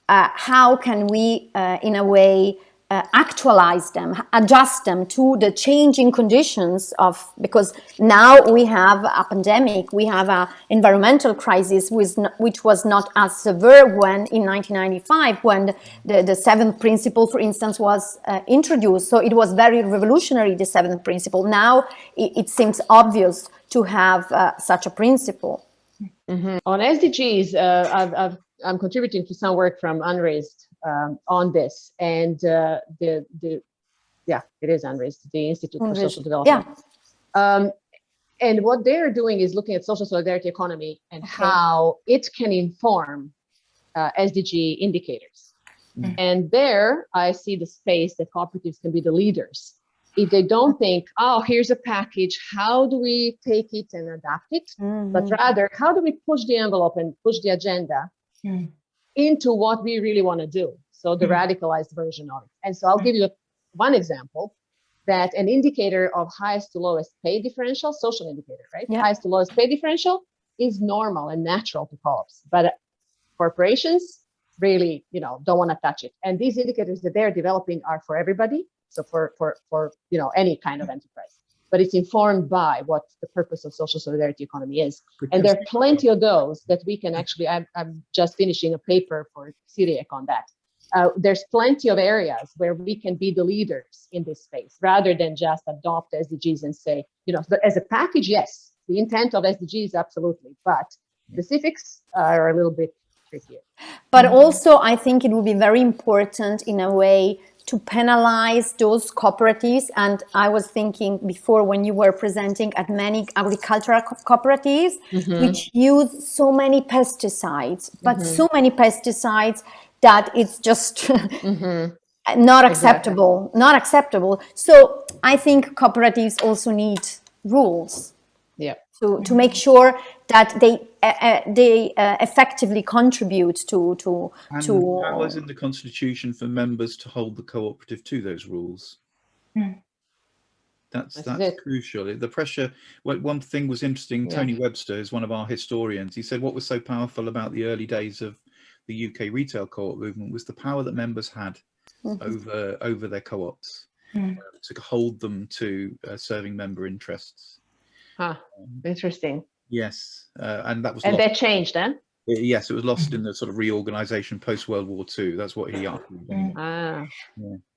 uh, how can we uh, in a way uh, actualize them adjust them to the changing conditions of because now we have a pandemic we have an environmental crisis which, was not as severe when in 1995 when the, the seventh principle for instance was uh, introduced. So it was very revolutionary the seventh principle. Now it, it seems obvious to have uh, such a principle. Mhm. On SDGs, uh, I've, I've, I'm contributing to some work from UNRISD um, on this, and uh, the the yeah, it is UNRISD, the Institute for Social Development. yeah. Um, and what they're doing is looking at social solidarity economy and how it can inform uh, SDG indicators. Mm. And there, I see the space that cooperatives can be the leaders. If they don't think, oh, here's a package, how do we take it and adapt it? but Mhm. rather how do we push the envelope and push the agenda Mm. Into what we really want to do. So the Mm. radicalized version of it. And so i'll Mm. give you one example that an indicator of highest to lowest pay differential social indicator right? Yeah. highest to lowest pay differential is normal and natural to co-ops but corporations really you know don't want to touch it. And these indicators that they're developing are for everybody. So for for for you know any kind of enterprise but it's informed by what the purpose of social solidarity economy is. And there are plenty of those that we can actually i'm, I'm just finishing a paper for CIRIEC on that. Uh, there's plenty of areas where we can be the leaders in this space rather than just adopt sdgs and say you know as a package yes the intent of sdgs absolutely but specifics are a little bit trickier. But also, I think it would be very important in a way to penalize those cooperatives. And I was thinking before when you were presenting at many agricultural co- cooperatives, mm-hmm. which use so many pesticides, but mm-hmm. so many pesticides that it's just mm-hmm. not acceptable, not acceptable. So I think cooperatives also need rules to, to make sure that they uh, uh, they uh, effectively contribute to to And to powers in the constitution for members to hold the cooperative to those rules. Hmm. That's That's that's crucial. The pressure. Well, one thing was interesting. Yeah. Tony Webster is one of our historians. He said what was so powerful about the early days of the UK retail co-op movement was the power that members had Mhm. over over their co-ops Mm. uh, to hold them to uh, serving member interests. Huh interesting Yes, uh, and that was and lost. that changed then Uh, Yes, it was lost in the sort of reorganization post World War II. That's what he argued. anyway. ah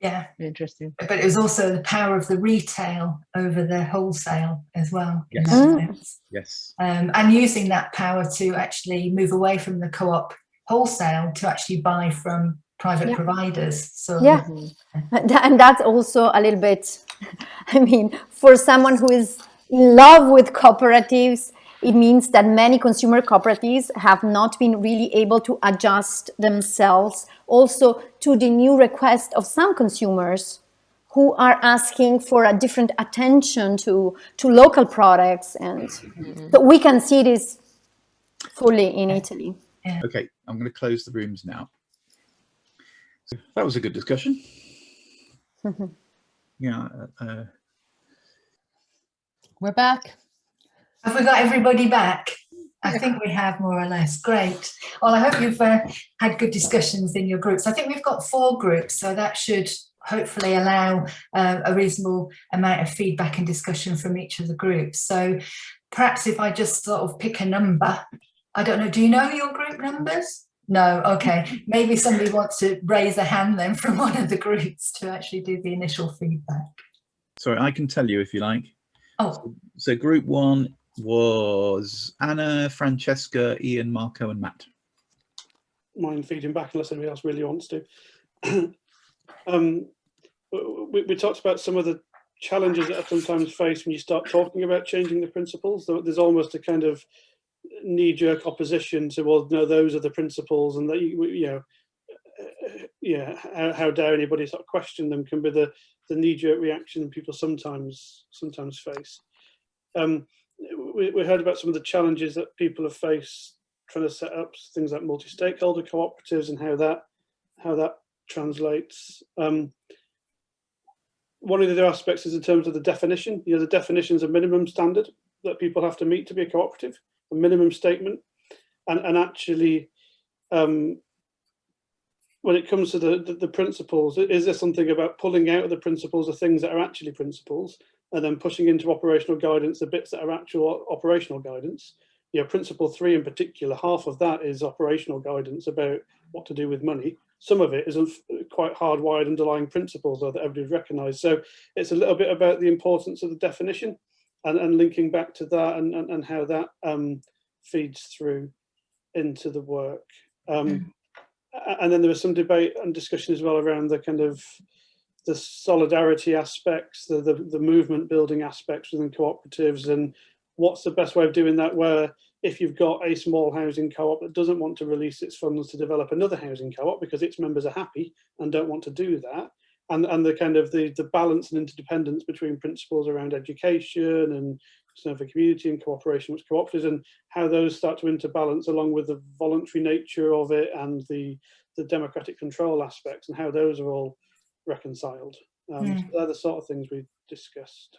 Yeah, interesting but it was also the power of the retail over the wholesale as well. Yes. that Mm. Yes, Um, and using that power to actually move away from the co-op wholesale to actually buy from private Yeah. providers. So Yeah. And that's also a little bit i mean for someone who is in love with cooperatives it means that many consumer cooperatives have not been really able to adjust themselves also to the new request of some consumers who are asking for a different attention to to local products. And so we can see this fully in italy. Okay, I'm going to close the rooms now. So that was a good discussion. yeah, uh, uh, We're back. have we got everybody back? I think we have more or less. Great. Well, I hope you've uh, had good discussions in your groups. I think we've got four groups, so that should hopefully allow uh, a reasonable amount of feedback and discussion from each of the groups. So perhaps if I just sort of pick a number, I don't know, do you know your group numbers? No, okay. Maybe somebody wants to raise a hand then from one of the groups to actually do the initial feedback. Sorry, I can tell you if you like. Oh, So group one was Anna, Francesca, Ian, Marco and Matt. mind feeding back unless anybody else really wants to. um, we, we talked about some of the challenges that are sometimes faced when you start talking about changing the principles. There's almost a kind of knee-jerk opposition to, well, no, those are the principles, and that you, you know, yeah, how, how dare anybody sort of question them can be the the knee-jerk reaction people sometimes sometimes face. Um, we, we heard about some of the challenges that people have faced trying to set up things like multi-stakeholder cooperatives and how that how that translates. Um, one of the other aspects is in terms of the definition. You know, the definition is a minimum standard that people have to meet to be a cooperative, a minimum statement, and and actually, um, when it comes to the, the the principles, is there something about pulling out of the principles the things that are actually principles, and then pushing into operational guidance the bits that are actual operational guidance? you know, principle three in particular, half of that is operational guidance about what to do with money. Some of it is quite hardwired underlying principles that everybody's recognised. So it's a little bit about the importance of the definition and, and linking back to that and, and, and how that um, feeds through into the work. Um, Mm. a- And then there was some debate and discussion as well around the kind of the solidarity aspects, the, the, the movement building aspects within cooperatives and what's the best way of doing that where if you've got a small housing co-op that doesn't want to release its funds to develop another housing co-op because its members are happy and don't want to do that and and the kind of the the balance and interdependence between principles around education and concern for community and cooperation with cooperatives and how those start to interbalance along with the voluntary nature of it and the the democratic control aspects and how those are all reconciled um, Mm. so they're the sort of things we discussed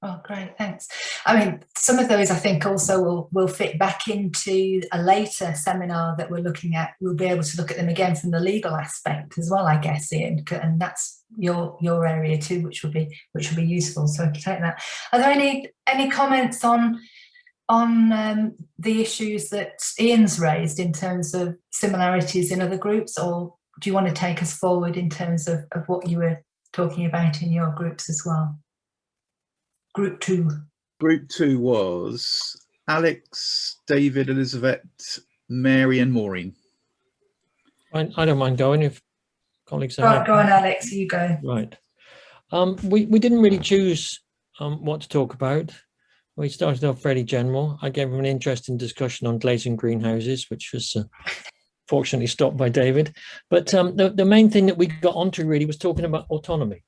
Oh, great, thanks. I mean, some of those I think also will, will fit back into a later seminar that we're looking at. We'll be able to look at them again from the legal aspect as well, I guess, Ian, and that's your your area too, which will be which will be useful. So I can take that. Are there any any comments on on um, the issues that Ian's raised in terms of similarities in other groups, or do you want to take us forward in terms of, of what you were talking about in your groups as well? Group two. Group two was Alex, David, Elizabeth, Mary and Maureen. I, I don't mind going if colleagues are Right, happy. go on, Alex, you go. Right. Um, we, we didn't really choose um, what to talk about. We started off fairly general. I gave him an interesting discussion on glazing greenhouses, which was uh, fortunately stopped by David. But um, the, the main thing that we got onto really was talking about autonomy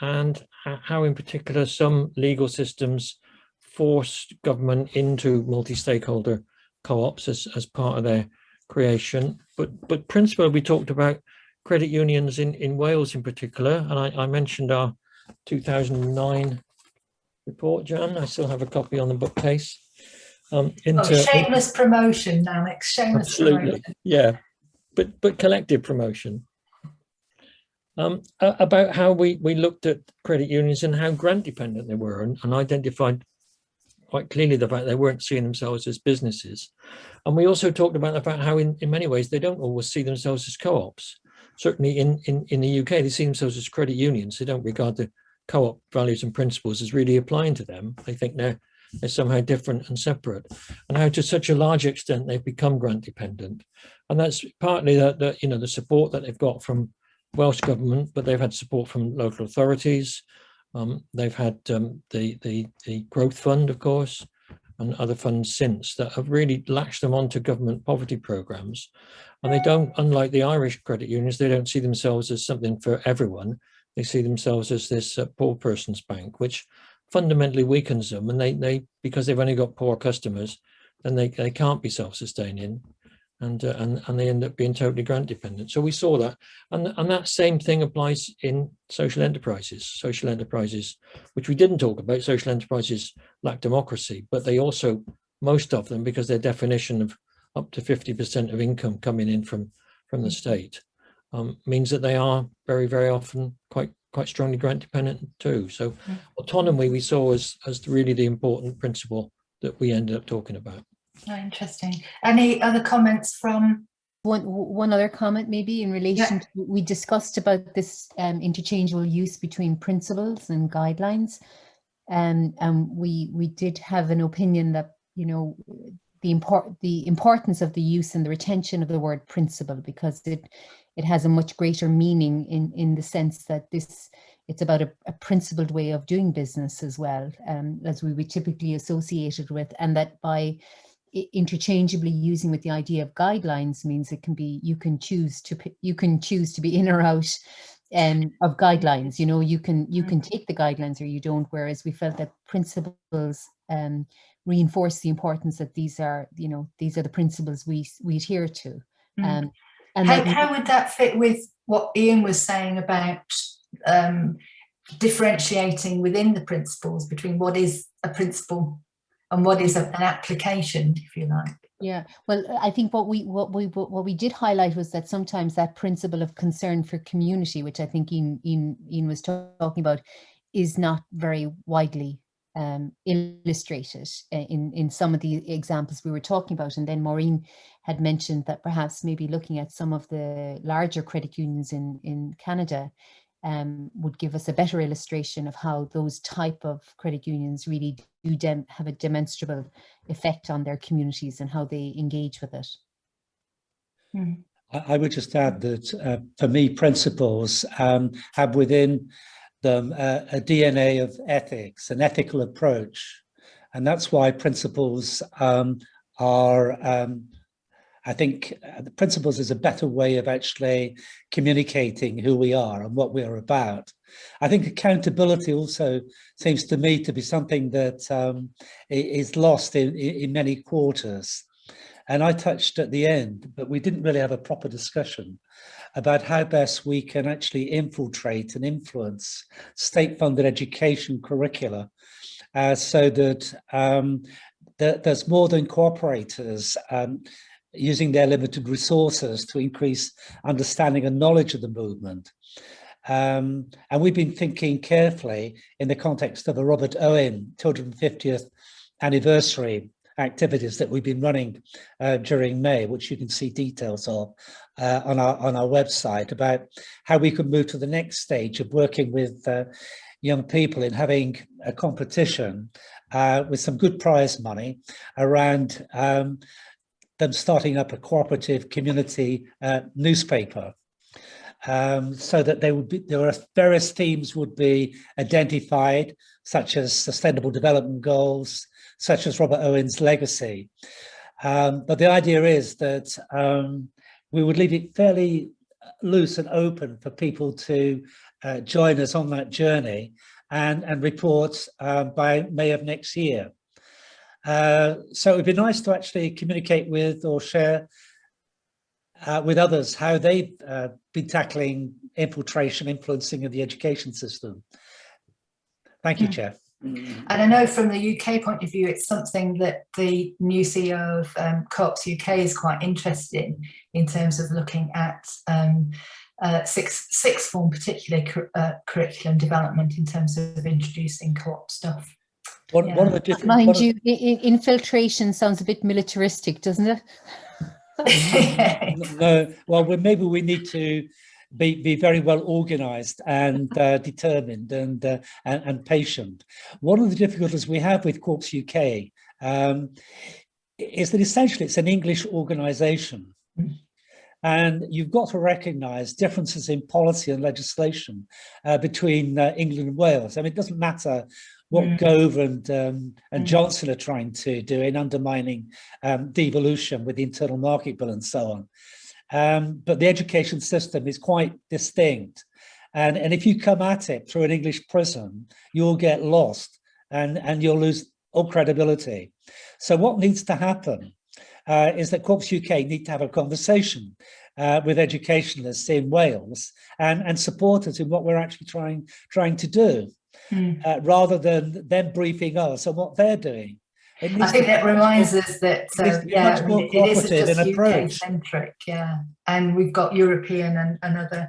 and ho- how in particular some legal systems forced government into multi-stakeholder co-ops as, as part of their creation. But, but principally we talked about credit unions in, in Wales in particular, and I, I mentioned our 2009 report, Jan. I still have a copy on the bookcase. Um, Oh, shameless promotion, Alex, shameless Absolutely, promotion. yeah, but but collective promotion. Um, about how we we looked at credit unions and how grant dependent they were, and, and identified quite clearly the fact they weren't seeing themselves as businesses. And we also talked about the fact how in, in many ways they don't always see themselves as co-ops. Certainly in, in, in the UK, they see themselves as credit unions. They don't regard the co-op values and principles as really applying to them. They think they're, they're somehow different and separate. And how to such a large extent they've become grant dependent. And that's partly the, the you know, the support that they've got from Welsh government, but they've had support from local authorities, um, they've had um, the, the, the growth fund, of course, and other funds since that have really latched them onto government poverty programs. And they don't, unlike the Irish credit unions, they don't see themselves as something for everyone. They see themselves as this uh, poor person's bank, which fundamentally weakens them. And they, they because they've only got poor customers, then they, they can't be self-sustaining and, uh, and, and they end up being totally grant dependent. So we saw that. And, and that same thing applies in social enterprises. Social enterprises, which we didn't talk about, social enterprises lack democracy, but they also, most of them, because their definition of up to 50% of income coming in from, from the state, um, means that they are very, very often quite quite strongly grant dependent too. So Mm. autonomy we saw as, as really the important principle that we ended up talking about. Oh, interesting. Any other comments from one one other comment maybe in relation Yeah. to we discussed about this um, interchangeable use between principles and guidelines and um, we we did have an opinion that you know the import the importance of the use and the retention of the word principle because it it has a much greater meaning in in the sense that this it's about a, a principled way of doing business as well um, as we would typically associate it with and that by interchangeably using with the idea of guidelines means it can be you can choose to you can choose to be in or out um, of guidelines you know you can you can take the guidelines or you don't whereas we felt that principles um, reinforce the importance that these are you know these are the principles we we adhere to Mm. um, and How, how would that fit with what Ian was saying about um, differentiating within the principles between what is a principle and what is an application, if you like? Yeah, well, I think what we what we what we did highlight was that sometimes that principle of concern for community, which I think Ian Ian, Ian was talking about, is not very widely um, illustrated in in some of the examples we were talking about. And then Maureen had mentioned that perhaps maybe looking at some of the larger credit unions in in Canada um, would give us a better illustration of how those type of credit unions really do dem- have a demonstrable effect on their communities and how they engage with it. I I would just add that uh, for me, principles um, have within them uh, a DNA of ethics, an ethical approach. And that's why principles um, are, um, I think, uh, the principles is a better way of actually communicating who we are and what we're about. I think accountability also seems to me to be something that um, is lost in, in many quarters. And I touched at the end, but we didn't really have a proper discussion about how best we can actually infiltrate and influence state-funded education curricula uh, so that um, there's more than cooperators um, using their limited resources to increase understanding and knowledge of the movement. Um, and we've been thinking carefully in the context of the Robert Owen 250th anniversary activities that we've been running uh, during May, which you can see details of uh, on our on our website about how we could move to the next stage of working with uh, young people in having a competition uh, with some good prize money around um, them starting up a cooperative community uh, newspaper um, so that they would be there are various themes would be identified such as sustainable development goals such as Robert Owen's legacy um, but the idea is that um, we would leave it fairly loose and open for people to uh, join us on that journey and and report uh, by May of next year. Uh, so it'd be nice to actually communicate with or share uh, with others how they've uh, been tackling infiltration, influencing of the education system. Thank you, Mm. Chair. And I know from the UK point of view, it's something that the new CEO of um, Co-ops UK is quite interested in, in terms of looking at um, uh, sixth, sixth form, particularly cur- uh, curriculum development in terms of introducing co-op stuff. One, one of Yeah. the different, Mind you, i- infiltration sounds a bit militaristic, doesn't it? no, well, we, maybe we need to be, be very well organized and uh, determined and, uh, and and patient. One of the difficulties we have with Co-ops UK um, is that essentially it's an English organization. And you've got to recognize differences in policy and legislation uh, between uh, England and Wales. I mean, it doesn't matter what Mm. Gove and, um, and Mm. Johnson are trying to do in undermining um, devolution with the internal market bill and so on. Um, but the education system is quite distinct. And, and if you come at it through an English prism, you'll get lost and, and you'll lose all credibility. So what needs to happen uh, is that Co-ops UK need to have a conversation uh, with educationalists in Wales and, and support us in what we're actually trying, trying to do, Mm. uh, rather than them briefing us on what they're doing. It I think that reminds us that, it uh, yeah, much I more mean, it isn't just UK approach. centric, yeah. And we've got European and, and other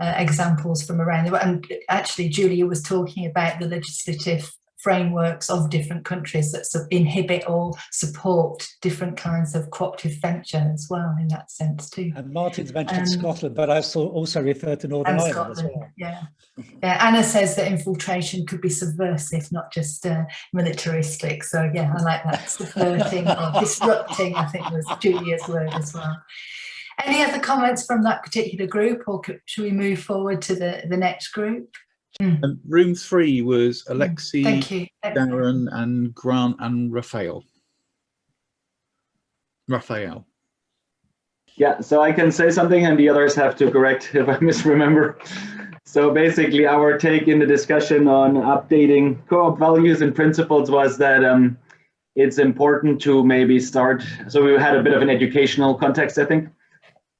uh, examples from around the world. And actually, Giulia was talking about the legislative frameworks of different countries that inhibit or support different kinds of cooperative venture as well in that sense too. And Martin's mentioned Um, Scotland, but I also also referred to Northern and Ireland as Scotland, well. yeah. Yeah, Anna says that infiltration could be subversive, not just uh, militaristic. So yeah, I like that. Subverting or disrupting, I think was Giulia's word as well. Any other comments from that particular group or could, should we move forward to the, the next group? And room three was Alexi, Darren and Grant and Raphael. Raphael. Yeah, so I can say something and the others have to correct if I misremember. So basically our take in the discussion on updating co-op values and principles was that um, it's important to maybe start, so we had a bit of an educational context, I think,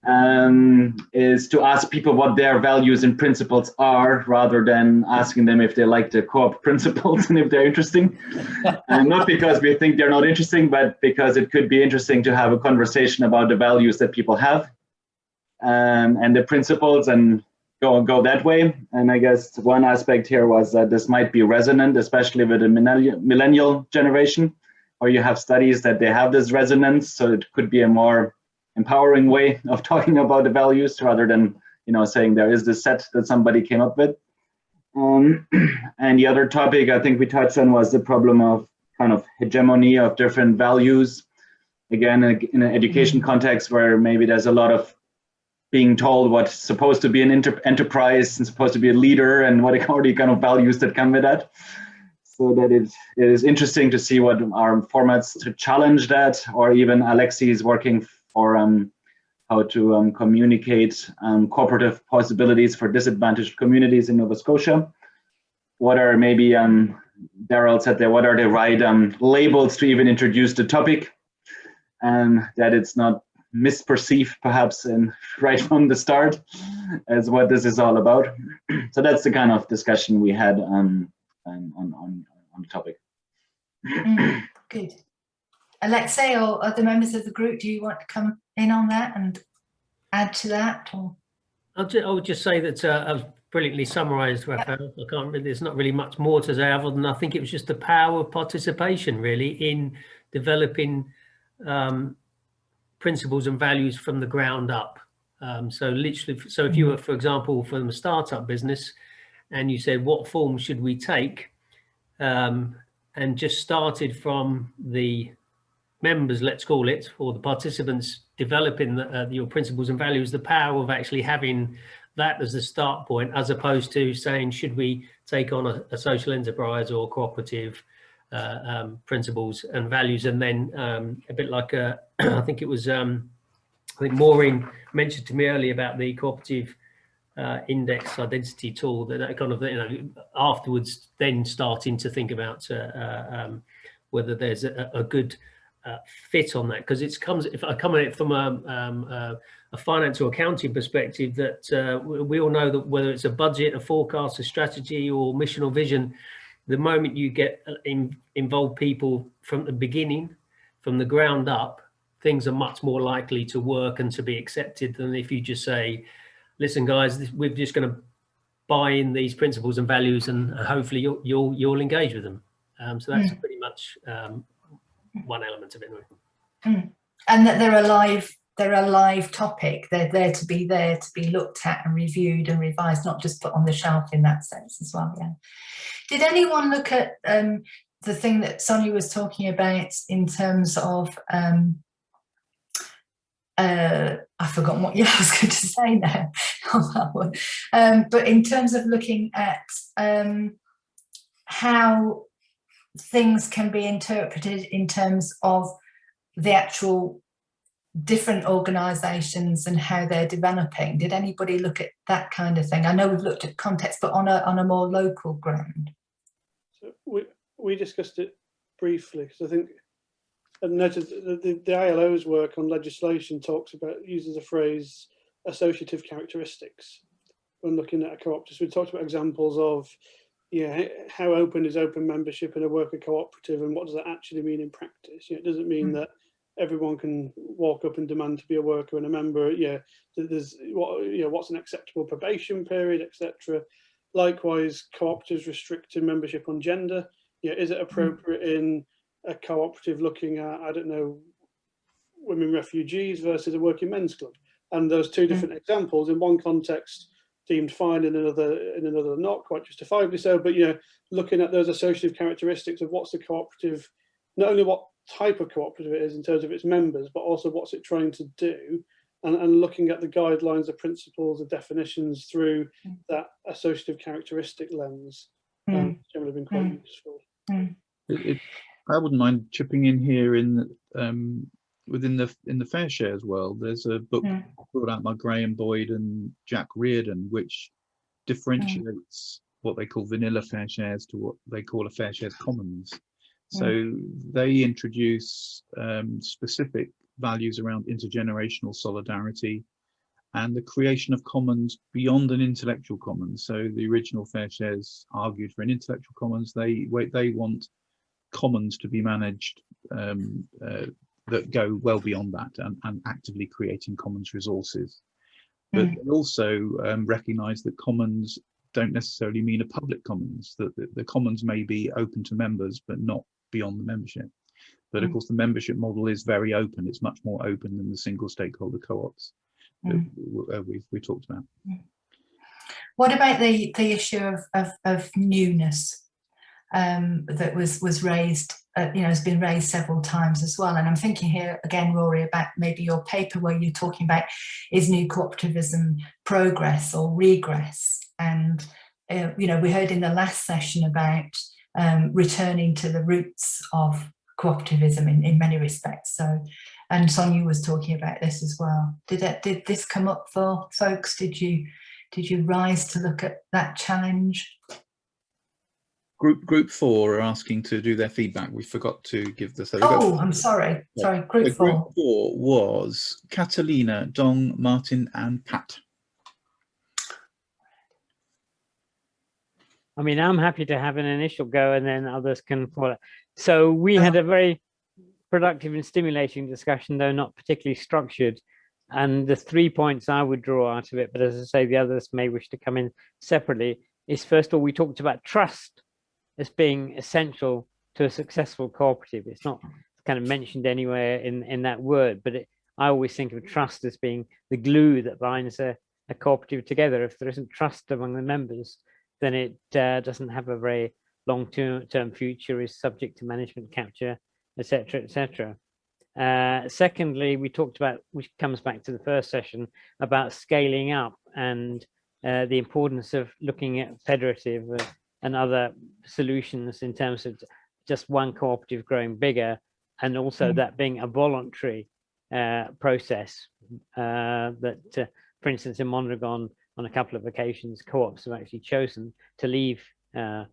um, is to ask people what their values and principles are rather than asking them if they like the co-op principles and if they're interesting. and not because we think they're not interesting, but because it could be interesting to have a conversation about the values that people have um, and the principles and go go that way. And I guess one aspect here was that this might be resonant, especially with the millennial, millennial generation, or you have studies that they have this resonance. So it could be a more empowering way of talking about the values rather than you know saying there is this set that somebody came up with. Um, and the other topic I think we touched on was the problem of kind of hegemony of different values. Again, in an education context where maybe there's a lot of being told what's supposed to be an enterprise and supposed to be a leader and what are the kind of values that come with that. So that it, it is interesting to see what our formats to challenge that, or even Alexi is working for um, how to um, communicate um, cooperative possibilities for disadvantaged communities in Nova Scotia. What are maybe, Daryl said there, what are the right labels to even introduce the topic? And that it's not misperceived perhaps and right from the start as what this is all about. so that's the kind of discussion we had um, on, on, on the topic. Mm, good. Alexei or other members of the group, do you want to come in on that and add to that? Or? I'll just, I would just say that uh, I've brilliantly summarised, Raphael. I can't really, there's not really much more to say other than I think it was just the power of participation really in developing um, principles and values from the ground up. Um, so literally, so if you were, for example, from a startup business and you said, what form should we take? Um, and just started from the members, let's call it, or the participants developing the, uh, your principles and values, the power of actually having that as the start point, as opposed to saying, should we take on a, a social enterprise or cooperative uh, um, principles and values? And then um, a bit like, uh, I think it was, um, I think Maureen mentioned to me earlier about the cooperative uh, index identity tool that, that, kind of, you know, afterwards then starting to think about uh, uh, um, whether there's a, a good uh, fit on that because it comes if I come at it from a, um, uh, a finance or accounting perspective that uh, we all know that whether it's a budget, a forecast, a strategy or mission or vision, the moment you get in, involved people from the beginning, from the ground up, things are much more likely to work and to be accepted than if you just say, listen guys, we're just going to buy in these principles and values and hopefully you'll, you'll, you'll engage with them. Um, so that's mm. pretty much um, one element of it. Mm. And that they're a live, they're a live topic. They're there to be there to be looked at and reviewed and revised, not just put on the shelf in that sense as well. Yeah. Did anyone look at um, the thing that Sonia was talking about in terms of um, uh, I've forgotten what yeah, I was going to say now on that one. Um, but in terms of looking at um, how things can be interpreted in terms of the actual different organizations and how they're developing. Did anybody look at that kind of thing? I know we've looked at context, but on a, on a more local ground. So we, we discussed it briefly because I think and noted the, the, ILO's work on legislation talks about uses the phrase associative characteristics when looking at a. So we talked about examples of yeah, how open is open membership in a worker cooperative and what does that actually mean in practice? Yeah, it doesn't mean mm. that everyone can walk up and demand to be a worker and a member. Yeah, there's what you know, what's an acceptable probation period, etc. Likewise, cooperatives restricting membership on gender. Yeah, is it appropriate in a cooperative looking at, I don't know, women refugees versus a working men's club? And those two different examples in one context deemed fine in another in another not quite justifiably so but you know looking at those associative characteristics of what's the cooperative not only what type of cooperative it is in terms of its members but also what's it trying to do and, and looking at the guidelines the principles the definitions through that associative characteristic lens um, Mm. generally been quite Mm. useful It, it, I wouldn't mind chipping in here in um, within the in the fair shares world. There's a book Mm. brought out by Graham Boyd and Jack Reardon, which differentiates what they call vanilla fair shares to what they call a fair shares commons. So they introduce um, specific values around intergenerational solidarity and the creation of commons beyond an intellectual commons. So the original fair shares argued for an intellectual commons. They they want commons to be managed um, uh, that go well beyond that and, and actively creating commons resources. But Mm. they also um, recognize that commons don't necessarily mean a public commons, that the, the commons may be open to members, but not beyond the membership. But of Mm. course, the membership model is very open. It's much more open than the single stakeholder co-ops that Mm. w- uh, we we talked about. What about the the issue of of, of newness um, that was was raised? Uh, you know, has been raised several times as well. And I'm thinking here again, Rory, about maybe your paper where you're talking about is new cooperativism progress or regress? And uh, you know, we heard in the last session about um, returning to the roots of cooperativism in, in many respects. So, and Sonia was talking about this as well. Did it, did this come up for folks? Did you did you rise to look at that challenge? Group group four are asking to do their feedback. We forgot to give this. Oh, I'm sorry. Yeah. Sorry, So group group four. four was Catalina, Dong, Martin, and Pat. I mean, I'm happy to have an initial go and then others can follow. So we had a uh-huh. very productive and stimulating discussion, though not particularly structured. And the three points I would draw out of it, but as I say, the others may wish to come in separately, is first of all, we talked about trust as being essential to a successful cooperative. It's not kind of mentioned anywhere in, in that word, but it, I always think of trust as being the glue that binds a, a cooperative together. If there isn't trust among the members, then it uh, doesn't have a very long-term term future, is subject to management capture, etc., etc. Uh, secondly, we talked about, which comes back to the first session, about scaling up and uh, the importance of looking at federative uh, and other solutions in terms of just one cooperative growing bigger, and also Mm. that being a voluntary uh, process uh, that, uh, for instance, in Mondragon, on a couple of occasions, co-ops have actually chosen to leave uh,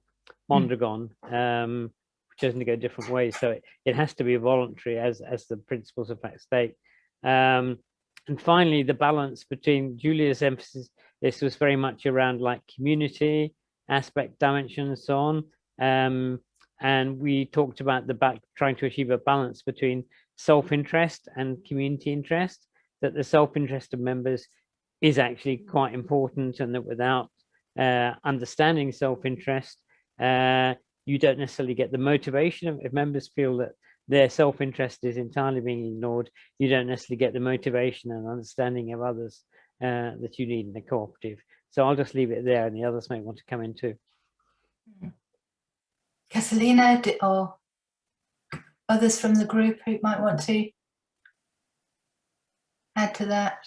Mondragon, um, chosen to go different ways. So it, it has to be voluntary as, as the principles of that state. Um, and finally, the balance between Giulia's emphasis, this was very much around like community, aspect, dimension, and so on. Um, and we talked about the back trying to achieve a balance between self-interest and community interest, that the self-interest of members is actually quite important and that without uh, understanding self-interest, uh, you don't necessarily get the motivation if members feel that their self-interest is entirely being ignored, you don't necessarily get the motivation and understanding of others uh, that you need in a cooperative. So I'll just leave it there and the others may want to come in too. Catalina or others from the group who might want to add to that?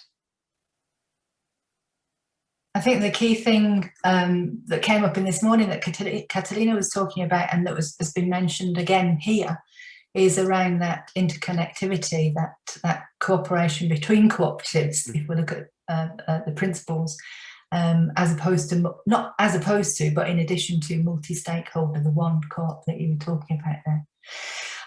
I think the key thing um, that came up in this morning that Catalina was talking about and that was has been mentioned again here is around that interconnectivity, that that cooperation between cooperatives. If we look at uh, uh, the principles, um, as opposed to not as opposed to, but in addition to multi-stakeholder, the one co-op that you were talking about there.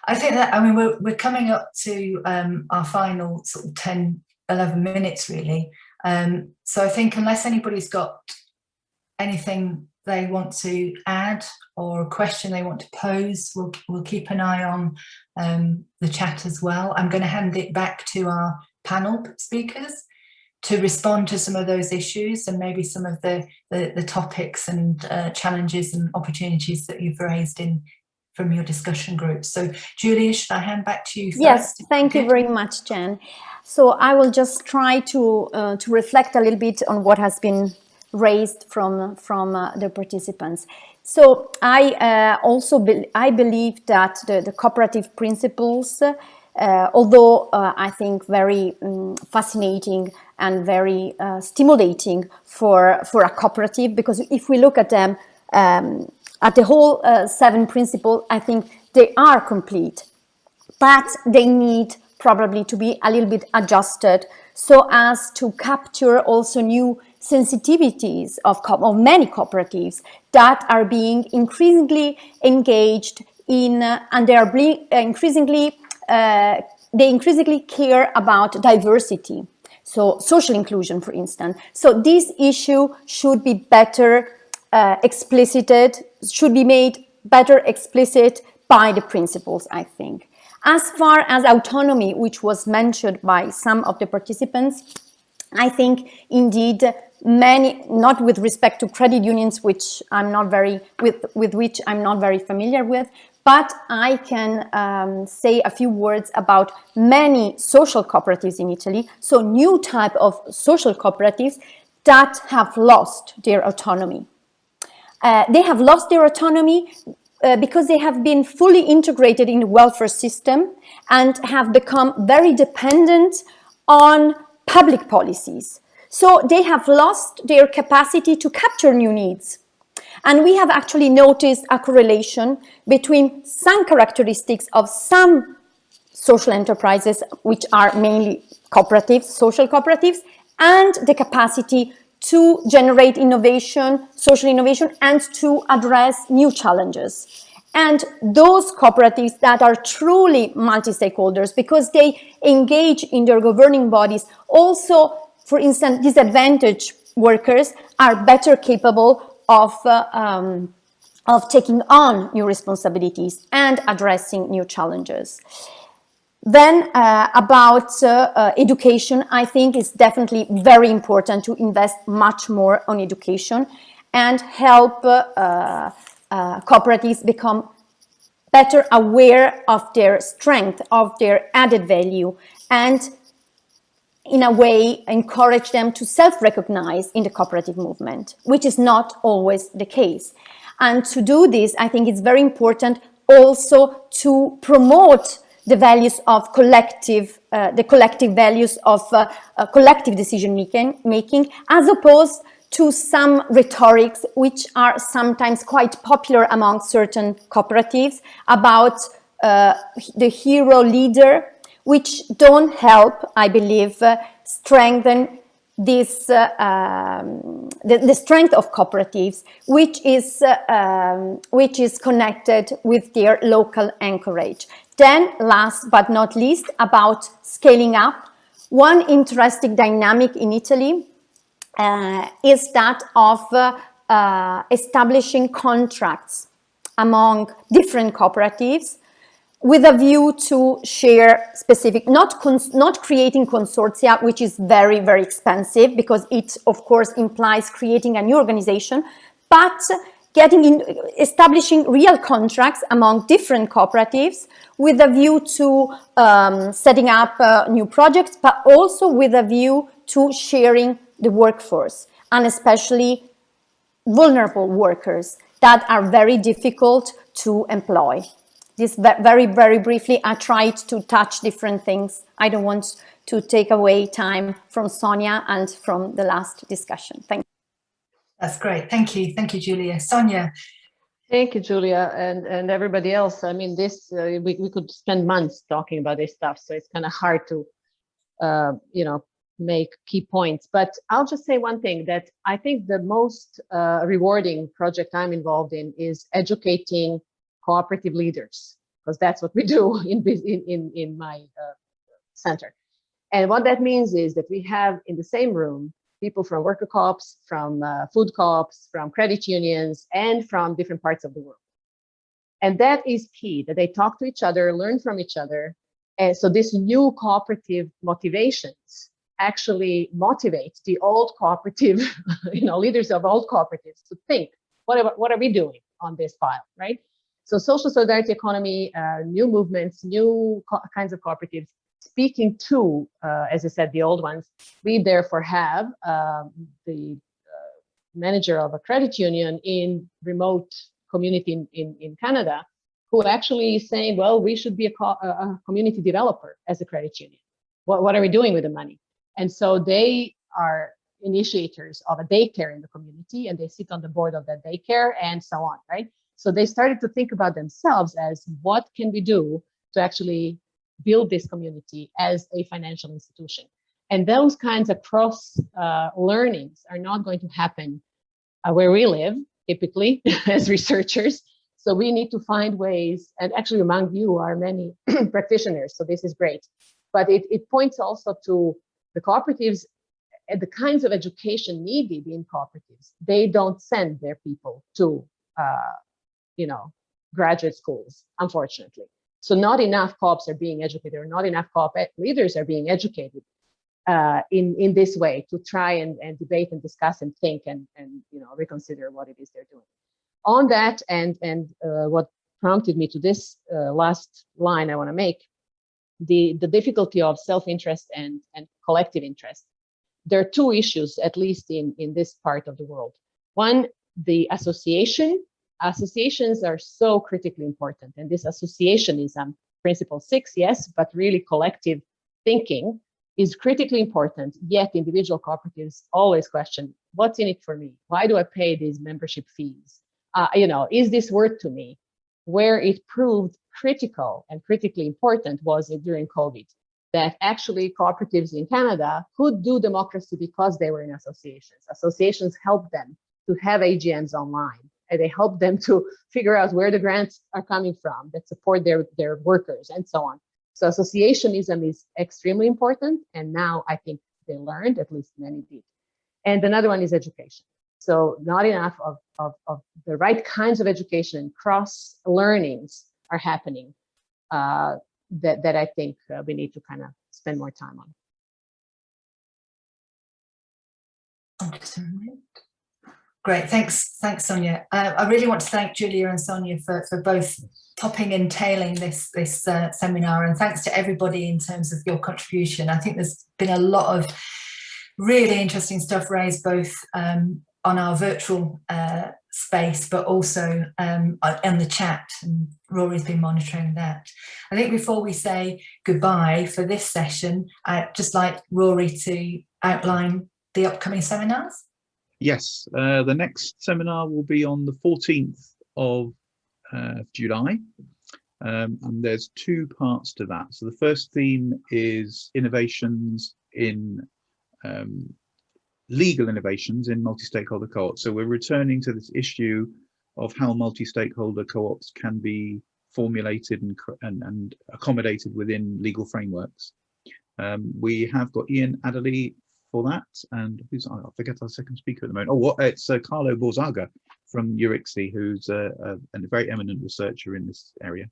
I think that I mean we're we're coming up to um, our final sort of 10, 11 minutes really. Um, so I think unless anybody's got anything they want to add or a question they want to pose, we'll, we'll keep an eye on um, the chat as well. I'm going to hand it back to our panel speakers to respond to some of those issues and maybe some of the, the, the topics and uh, challenges and opportunities that you've raised in, from your discussion group. So Giulia, should I hand back to you first? Yes, thank you very much, Jen. So I will just try to uh, to reflect a little bit on what has been raised from from uh, the participants. So I uh, also be I believe that the, the cooperative principles, uh, although uh, I think very um, fascinating and very uh, stimulating for for a cooperative, because if we look at them um, at the whole seven principles, I think they are complete, but they need probably to be a little bit adjusted so as to capture also new sensitivities of, of many cooperatives that are being increasingly engaged in uh, and they are increasingly uh, they increasingly care about diversity so social inclusion for instance. So this issue should be better uh, explicited should be made better explicit by the principles i think. As far as autonomy which was mentioned by some of the participants I think indeed many, not with respect to credit unions, which I'm not very, with, with which I'm not very familiar with, but I can um, say a few words about many social cooperatives in Italy. So new type of social cooperatives that have lost their autonomy. Uh, they have lost their autonomy uh, because they have been fully integrated in the welfare system and have become very dependent on public policies. So they have lost their capacity to capture new needs. And we have actually noticed a correlation between some characteristics of some social enterprises, which are mainly cooperatives, social cooperatives, and the capacity to generate innovation, social innovation, and to address new challenges. And those cooperatives that are truly multi-stakeholders because they engage in their governing bodies also for instance, disadvantaged workers are better capable of, um, of taking on new responsibilities and addressing new challenges. Then uh, about uh, uh, education, I think it's definitely very important to invest much more on education and help uh, uh, cooperatives become better aware of their strength, of their added value, and in a way, encourage them to self-recognize in the cooperative movement, which is not always the case. And to do this, I think it's very important also to promote the values of collective, uh, the collective values of uh, uh, collective decision making, making, as opposed to some rhetorics which are sometimes quite popular among certain cooperatives about uh, the hero leader which don't help, I believe, uh, strengthen this uh, um, the, the, strength of cooperatives, which is uh, um, which is connected with their local anchorage. Then, last but not least, about scaling up. One interesting dynamic in Italy uh, is that of uh, uh, establishing contracts among different cooperatives with a view to share specific, not, not creating consortia, which is very, very expensive because it, of course, implies creating a new organization, but getting in, establishing real contracts among different cooperatives with a view to um, setting up uh, new projects, but also with a view to sharing the workforce and especially vulnerable workers that are very difficult to employ this very, very briefly, I tried to touch different things. I don't want to take away time from Sonia and from the last discussion. Thank you. That's great. Thank you. Thank you, Giulia. Sonia. Thank you, Giulia, and, and everybody else. I mean, this, uh, we, we could spend months talking about this stuff, so it's kind of hard to, uh, you know, make key points. But I'll just say one thing that I think the most uh, rewarding project I'm involved in is educating cooperative leaders, because that's what we do in, in, in my uh, center. And what that means is that we have in the same room people from worker co-ops, from uh, food co-ops, from credit unions, and from different parts of the world. And that is key, that they talk to each other, learn from each other. And so this new cooperative motivations actually motivate the old cooperative, you know, leaders of old cooperatives to think, what are, what are we doing on this file, right? So social solidarity economy, uh, new movements, new kinds of cooperatives, speaking to, uh, as I said, the old ones, we therefore have um, the uh, manager of a credit union in remote community in, in, in Canada who actually is saying, well, we should be a, co a community developer as a credit union. What, what are we doing with the money? And so they are initiators of a daycare in the community and they sit on the board of that daycare and so on, right? So they started to think about themselves as what can we do to actually build this community as a financial institution. And those kinds of cross uh, learnings are not going to happen uh, where we live, typically, as researchers. So we need to find ways, and actually among you are many practitioners, so this is great. But it, it points also to the cooperatives and the kinds of education needed in cooperatives. They don't send their people to, uh, you know, graduate schools, unfortunately. So not enough co-ops are being educated or not enough co-op leaders are being educated uh, in, in this way to try and, and debate and discuss and think and, and you know reconsider what it is they're doing on that and and uh, what prompted me to this uh, last line I want to make, the the difficulty of self-interest and and collective interest. There are two issues, at least in in this part of the world. One, the association. Associations are so critically important, and this associationism, principle six, yes, but really collective thinking is critically important. Yet individual cooperatives always question, what's in it for me? Why do I pay these membership fees? uh, you know, is this worth to me? Where it proved critical and critically important was during COVID, that actually cooperatives in Canada could do democracy because they were in associations. Associations helped them to have AGMs online and they help them to figure out where the grants are coming from that support their, their workers and so on. So associationism is extremely important. And now I think they learned, at least many did. And another one is education. So not enough of, of, of the right kinds of education and cross learnings are happening uh, that, that I think uh, we need to kind of spend more time on. Great, thanks, thanks, Sonia. Uh, I really want to thank Giulia and Sonia for, for both topping and tailing this, this uh, seminar and thanks to everybody in terms of your contribution. I think there's been a lot of really interesting stuff raised both um, on our virtual uh, space, but also um, in the chat. And Rory's been monitoring that. I think before we say goodbye for this session, I'd just like Rory to outline the upcoming seminars. Yes, uh, the next seminar will be on the 14th of uh, July. Um, and there's two parts to that. So the first theme is innovations in um, legal innovations in multi-stakeholder co-ops. So we're returning to this issue of how multi-stakeholder co-ops can be formulated and, and, and, accommodated within legal frameworks. Um, we have got Ian Adderley for that, and who's I forget our second speaker at the moment. Oh, what it's uh, Carlo Borzaga from EURICSE, who's a, a, a, very eminent researcher in this area.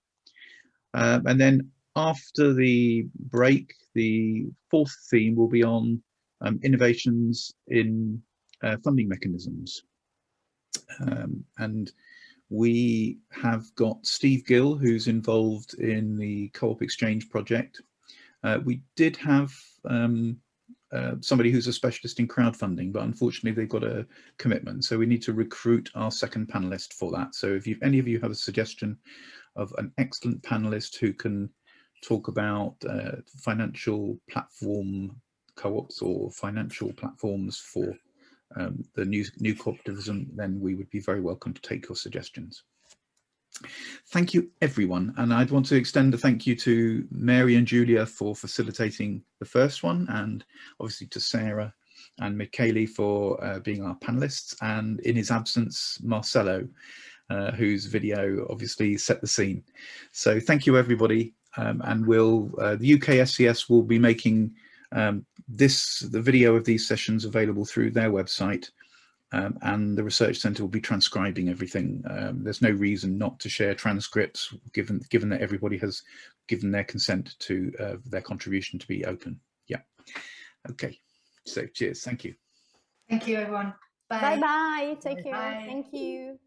Um, and then after the break, the fourth theme will be on um, innovations in uh, funding mechanisms. Um, and we have got Steve Gill, who's involved in the Co-op Exchange project. Uh, we did have um, uh, somebody who's a specialist in crowdfunding, but unfortunately they've got a commitment. So we need to recruit our second panelist for that. So if you, any of you have a suggestion of an excellent panelist who can talk about uh, financial platform co-ops or financial platforms for um, the new, new cooperativism, then we would be very welcome to take your suggestions. Thank you, everyone. And I'd want to extend a thank you to Mary and Julia for facilitating the first one, and obviously to Sarah and Michele for uh, being our panelists, and in his absence, Marcelo, uh, whose video obviously set the scene. So thank you, everybody. Um, and we'll, uh, the UK SCS will be making um, this, the video of these sessions available through their website um, and the Research Centre will be transcribing everything. Um, there's no reason not to share transcripts given, given that everybody has given their consent to uh, their contribution to be open. Yeah. Okay. So cheers. Thank you. Thank you, everyone. Bye. Bye-bye. Take Bye. care. Thank you.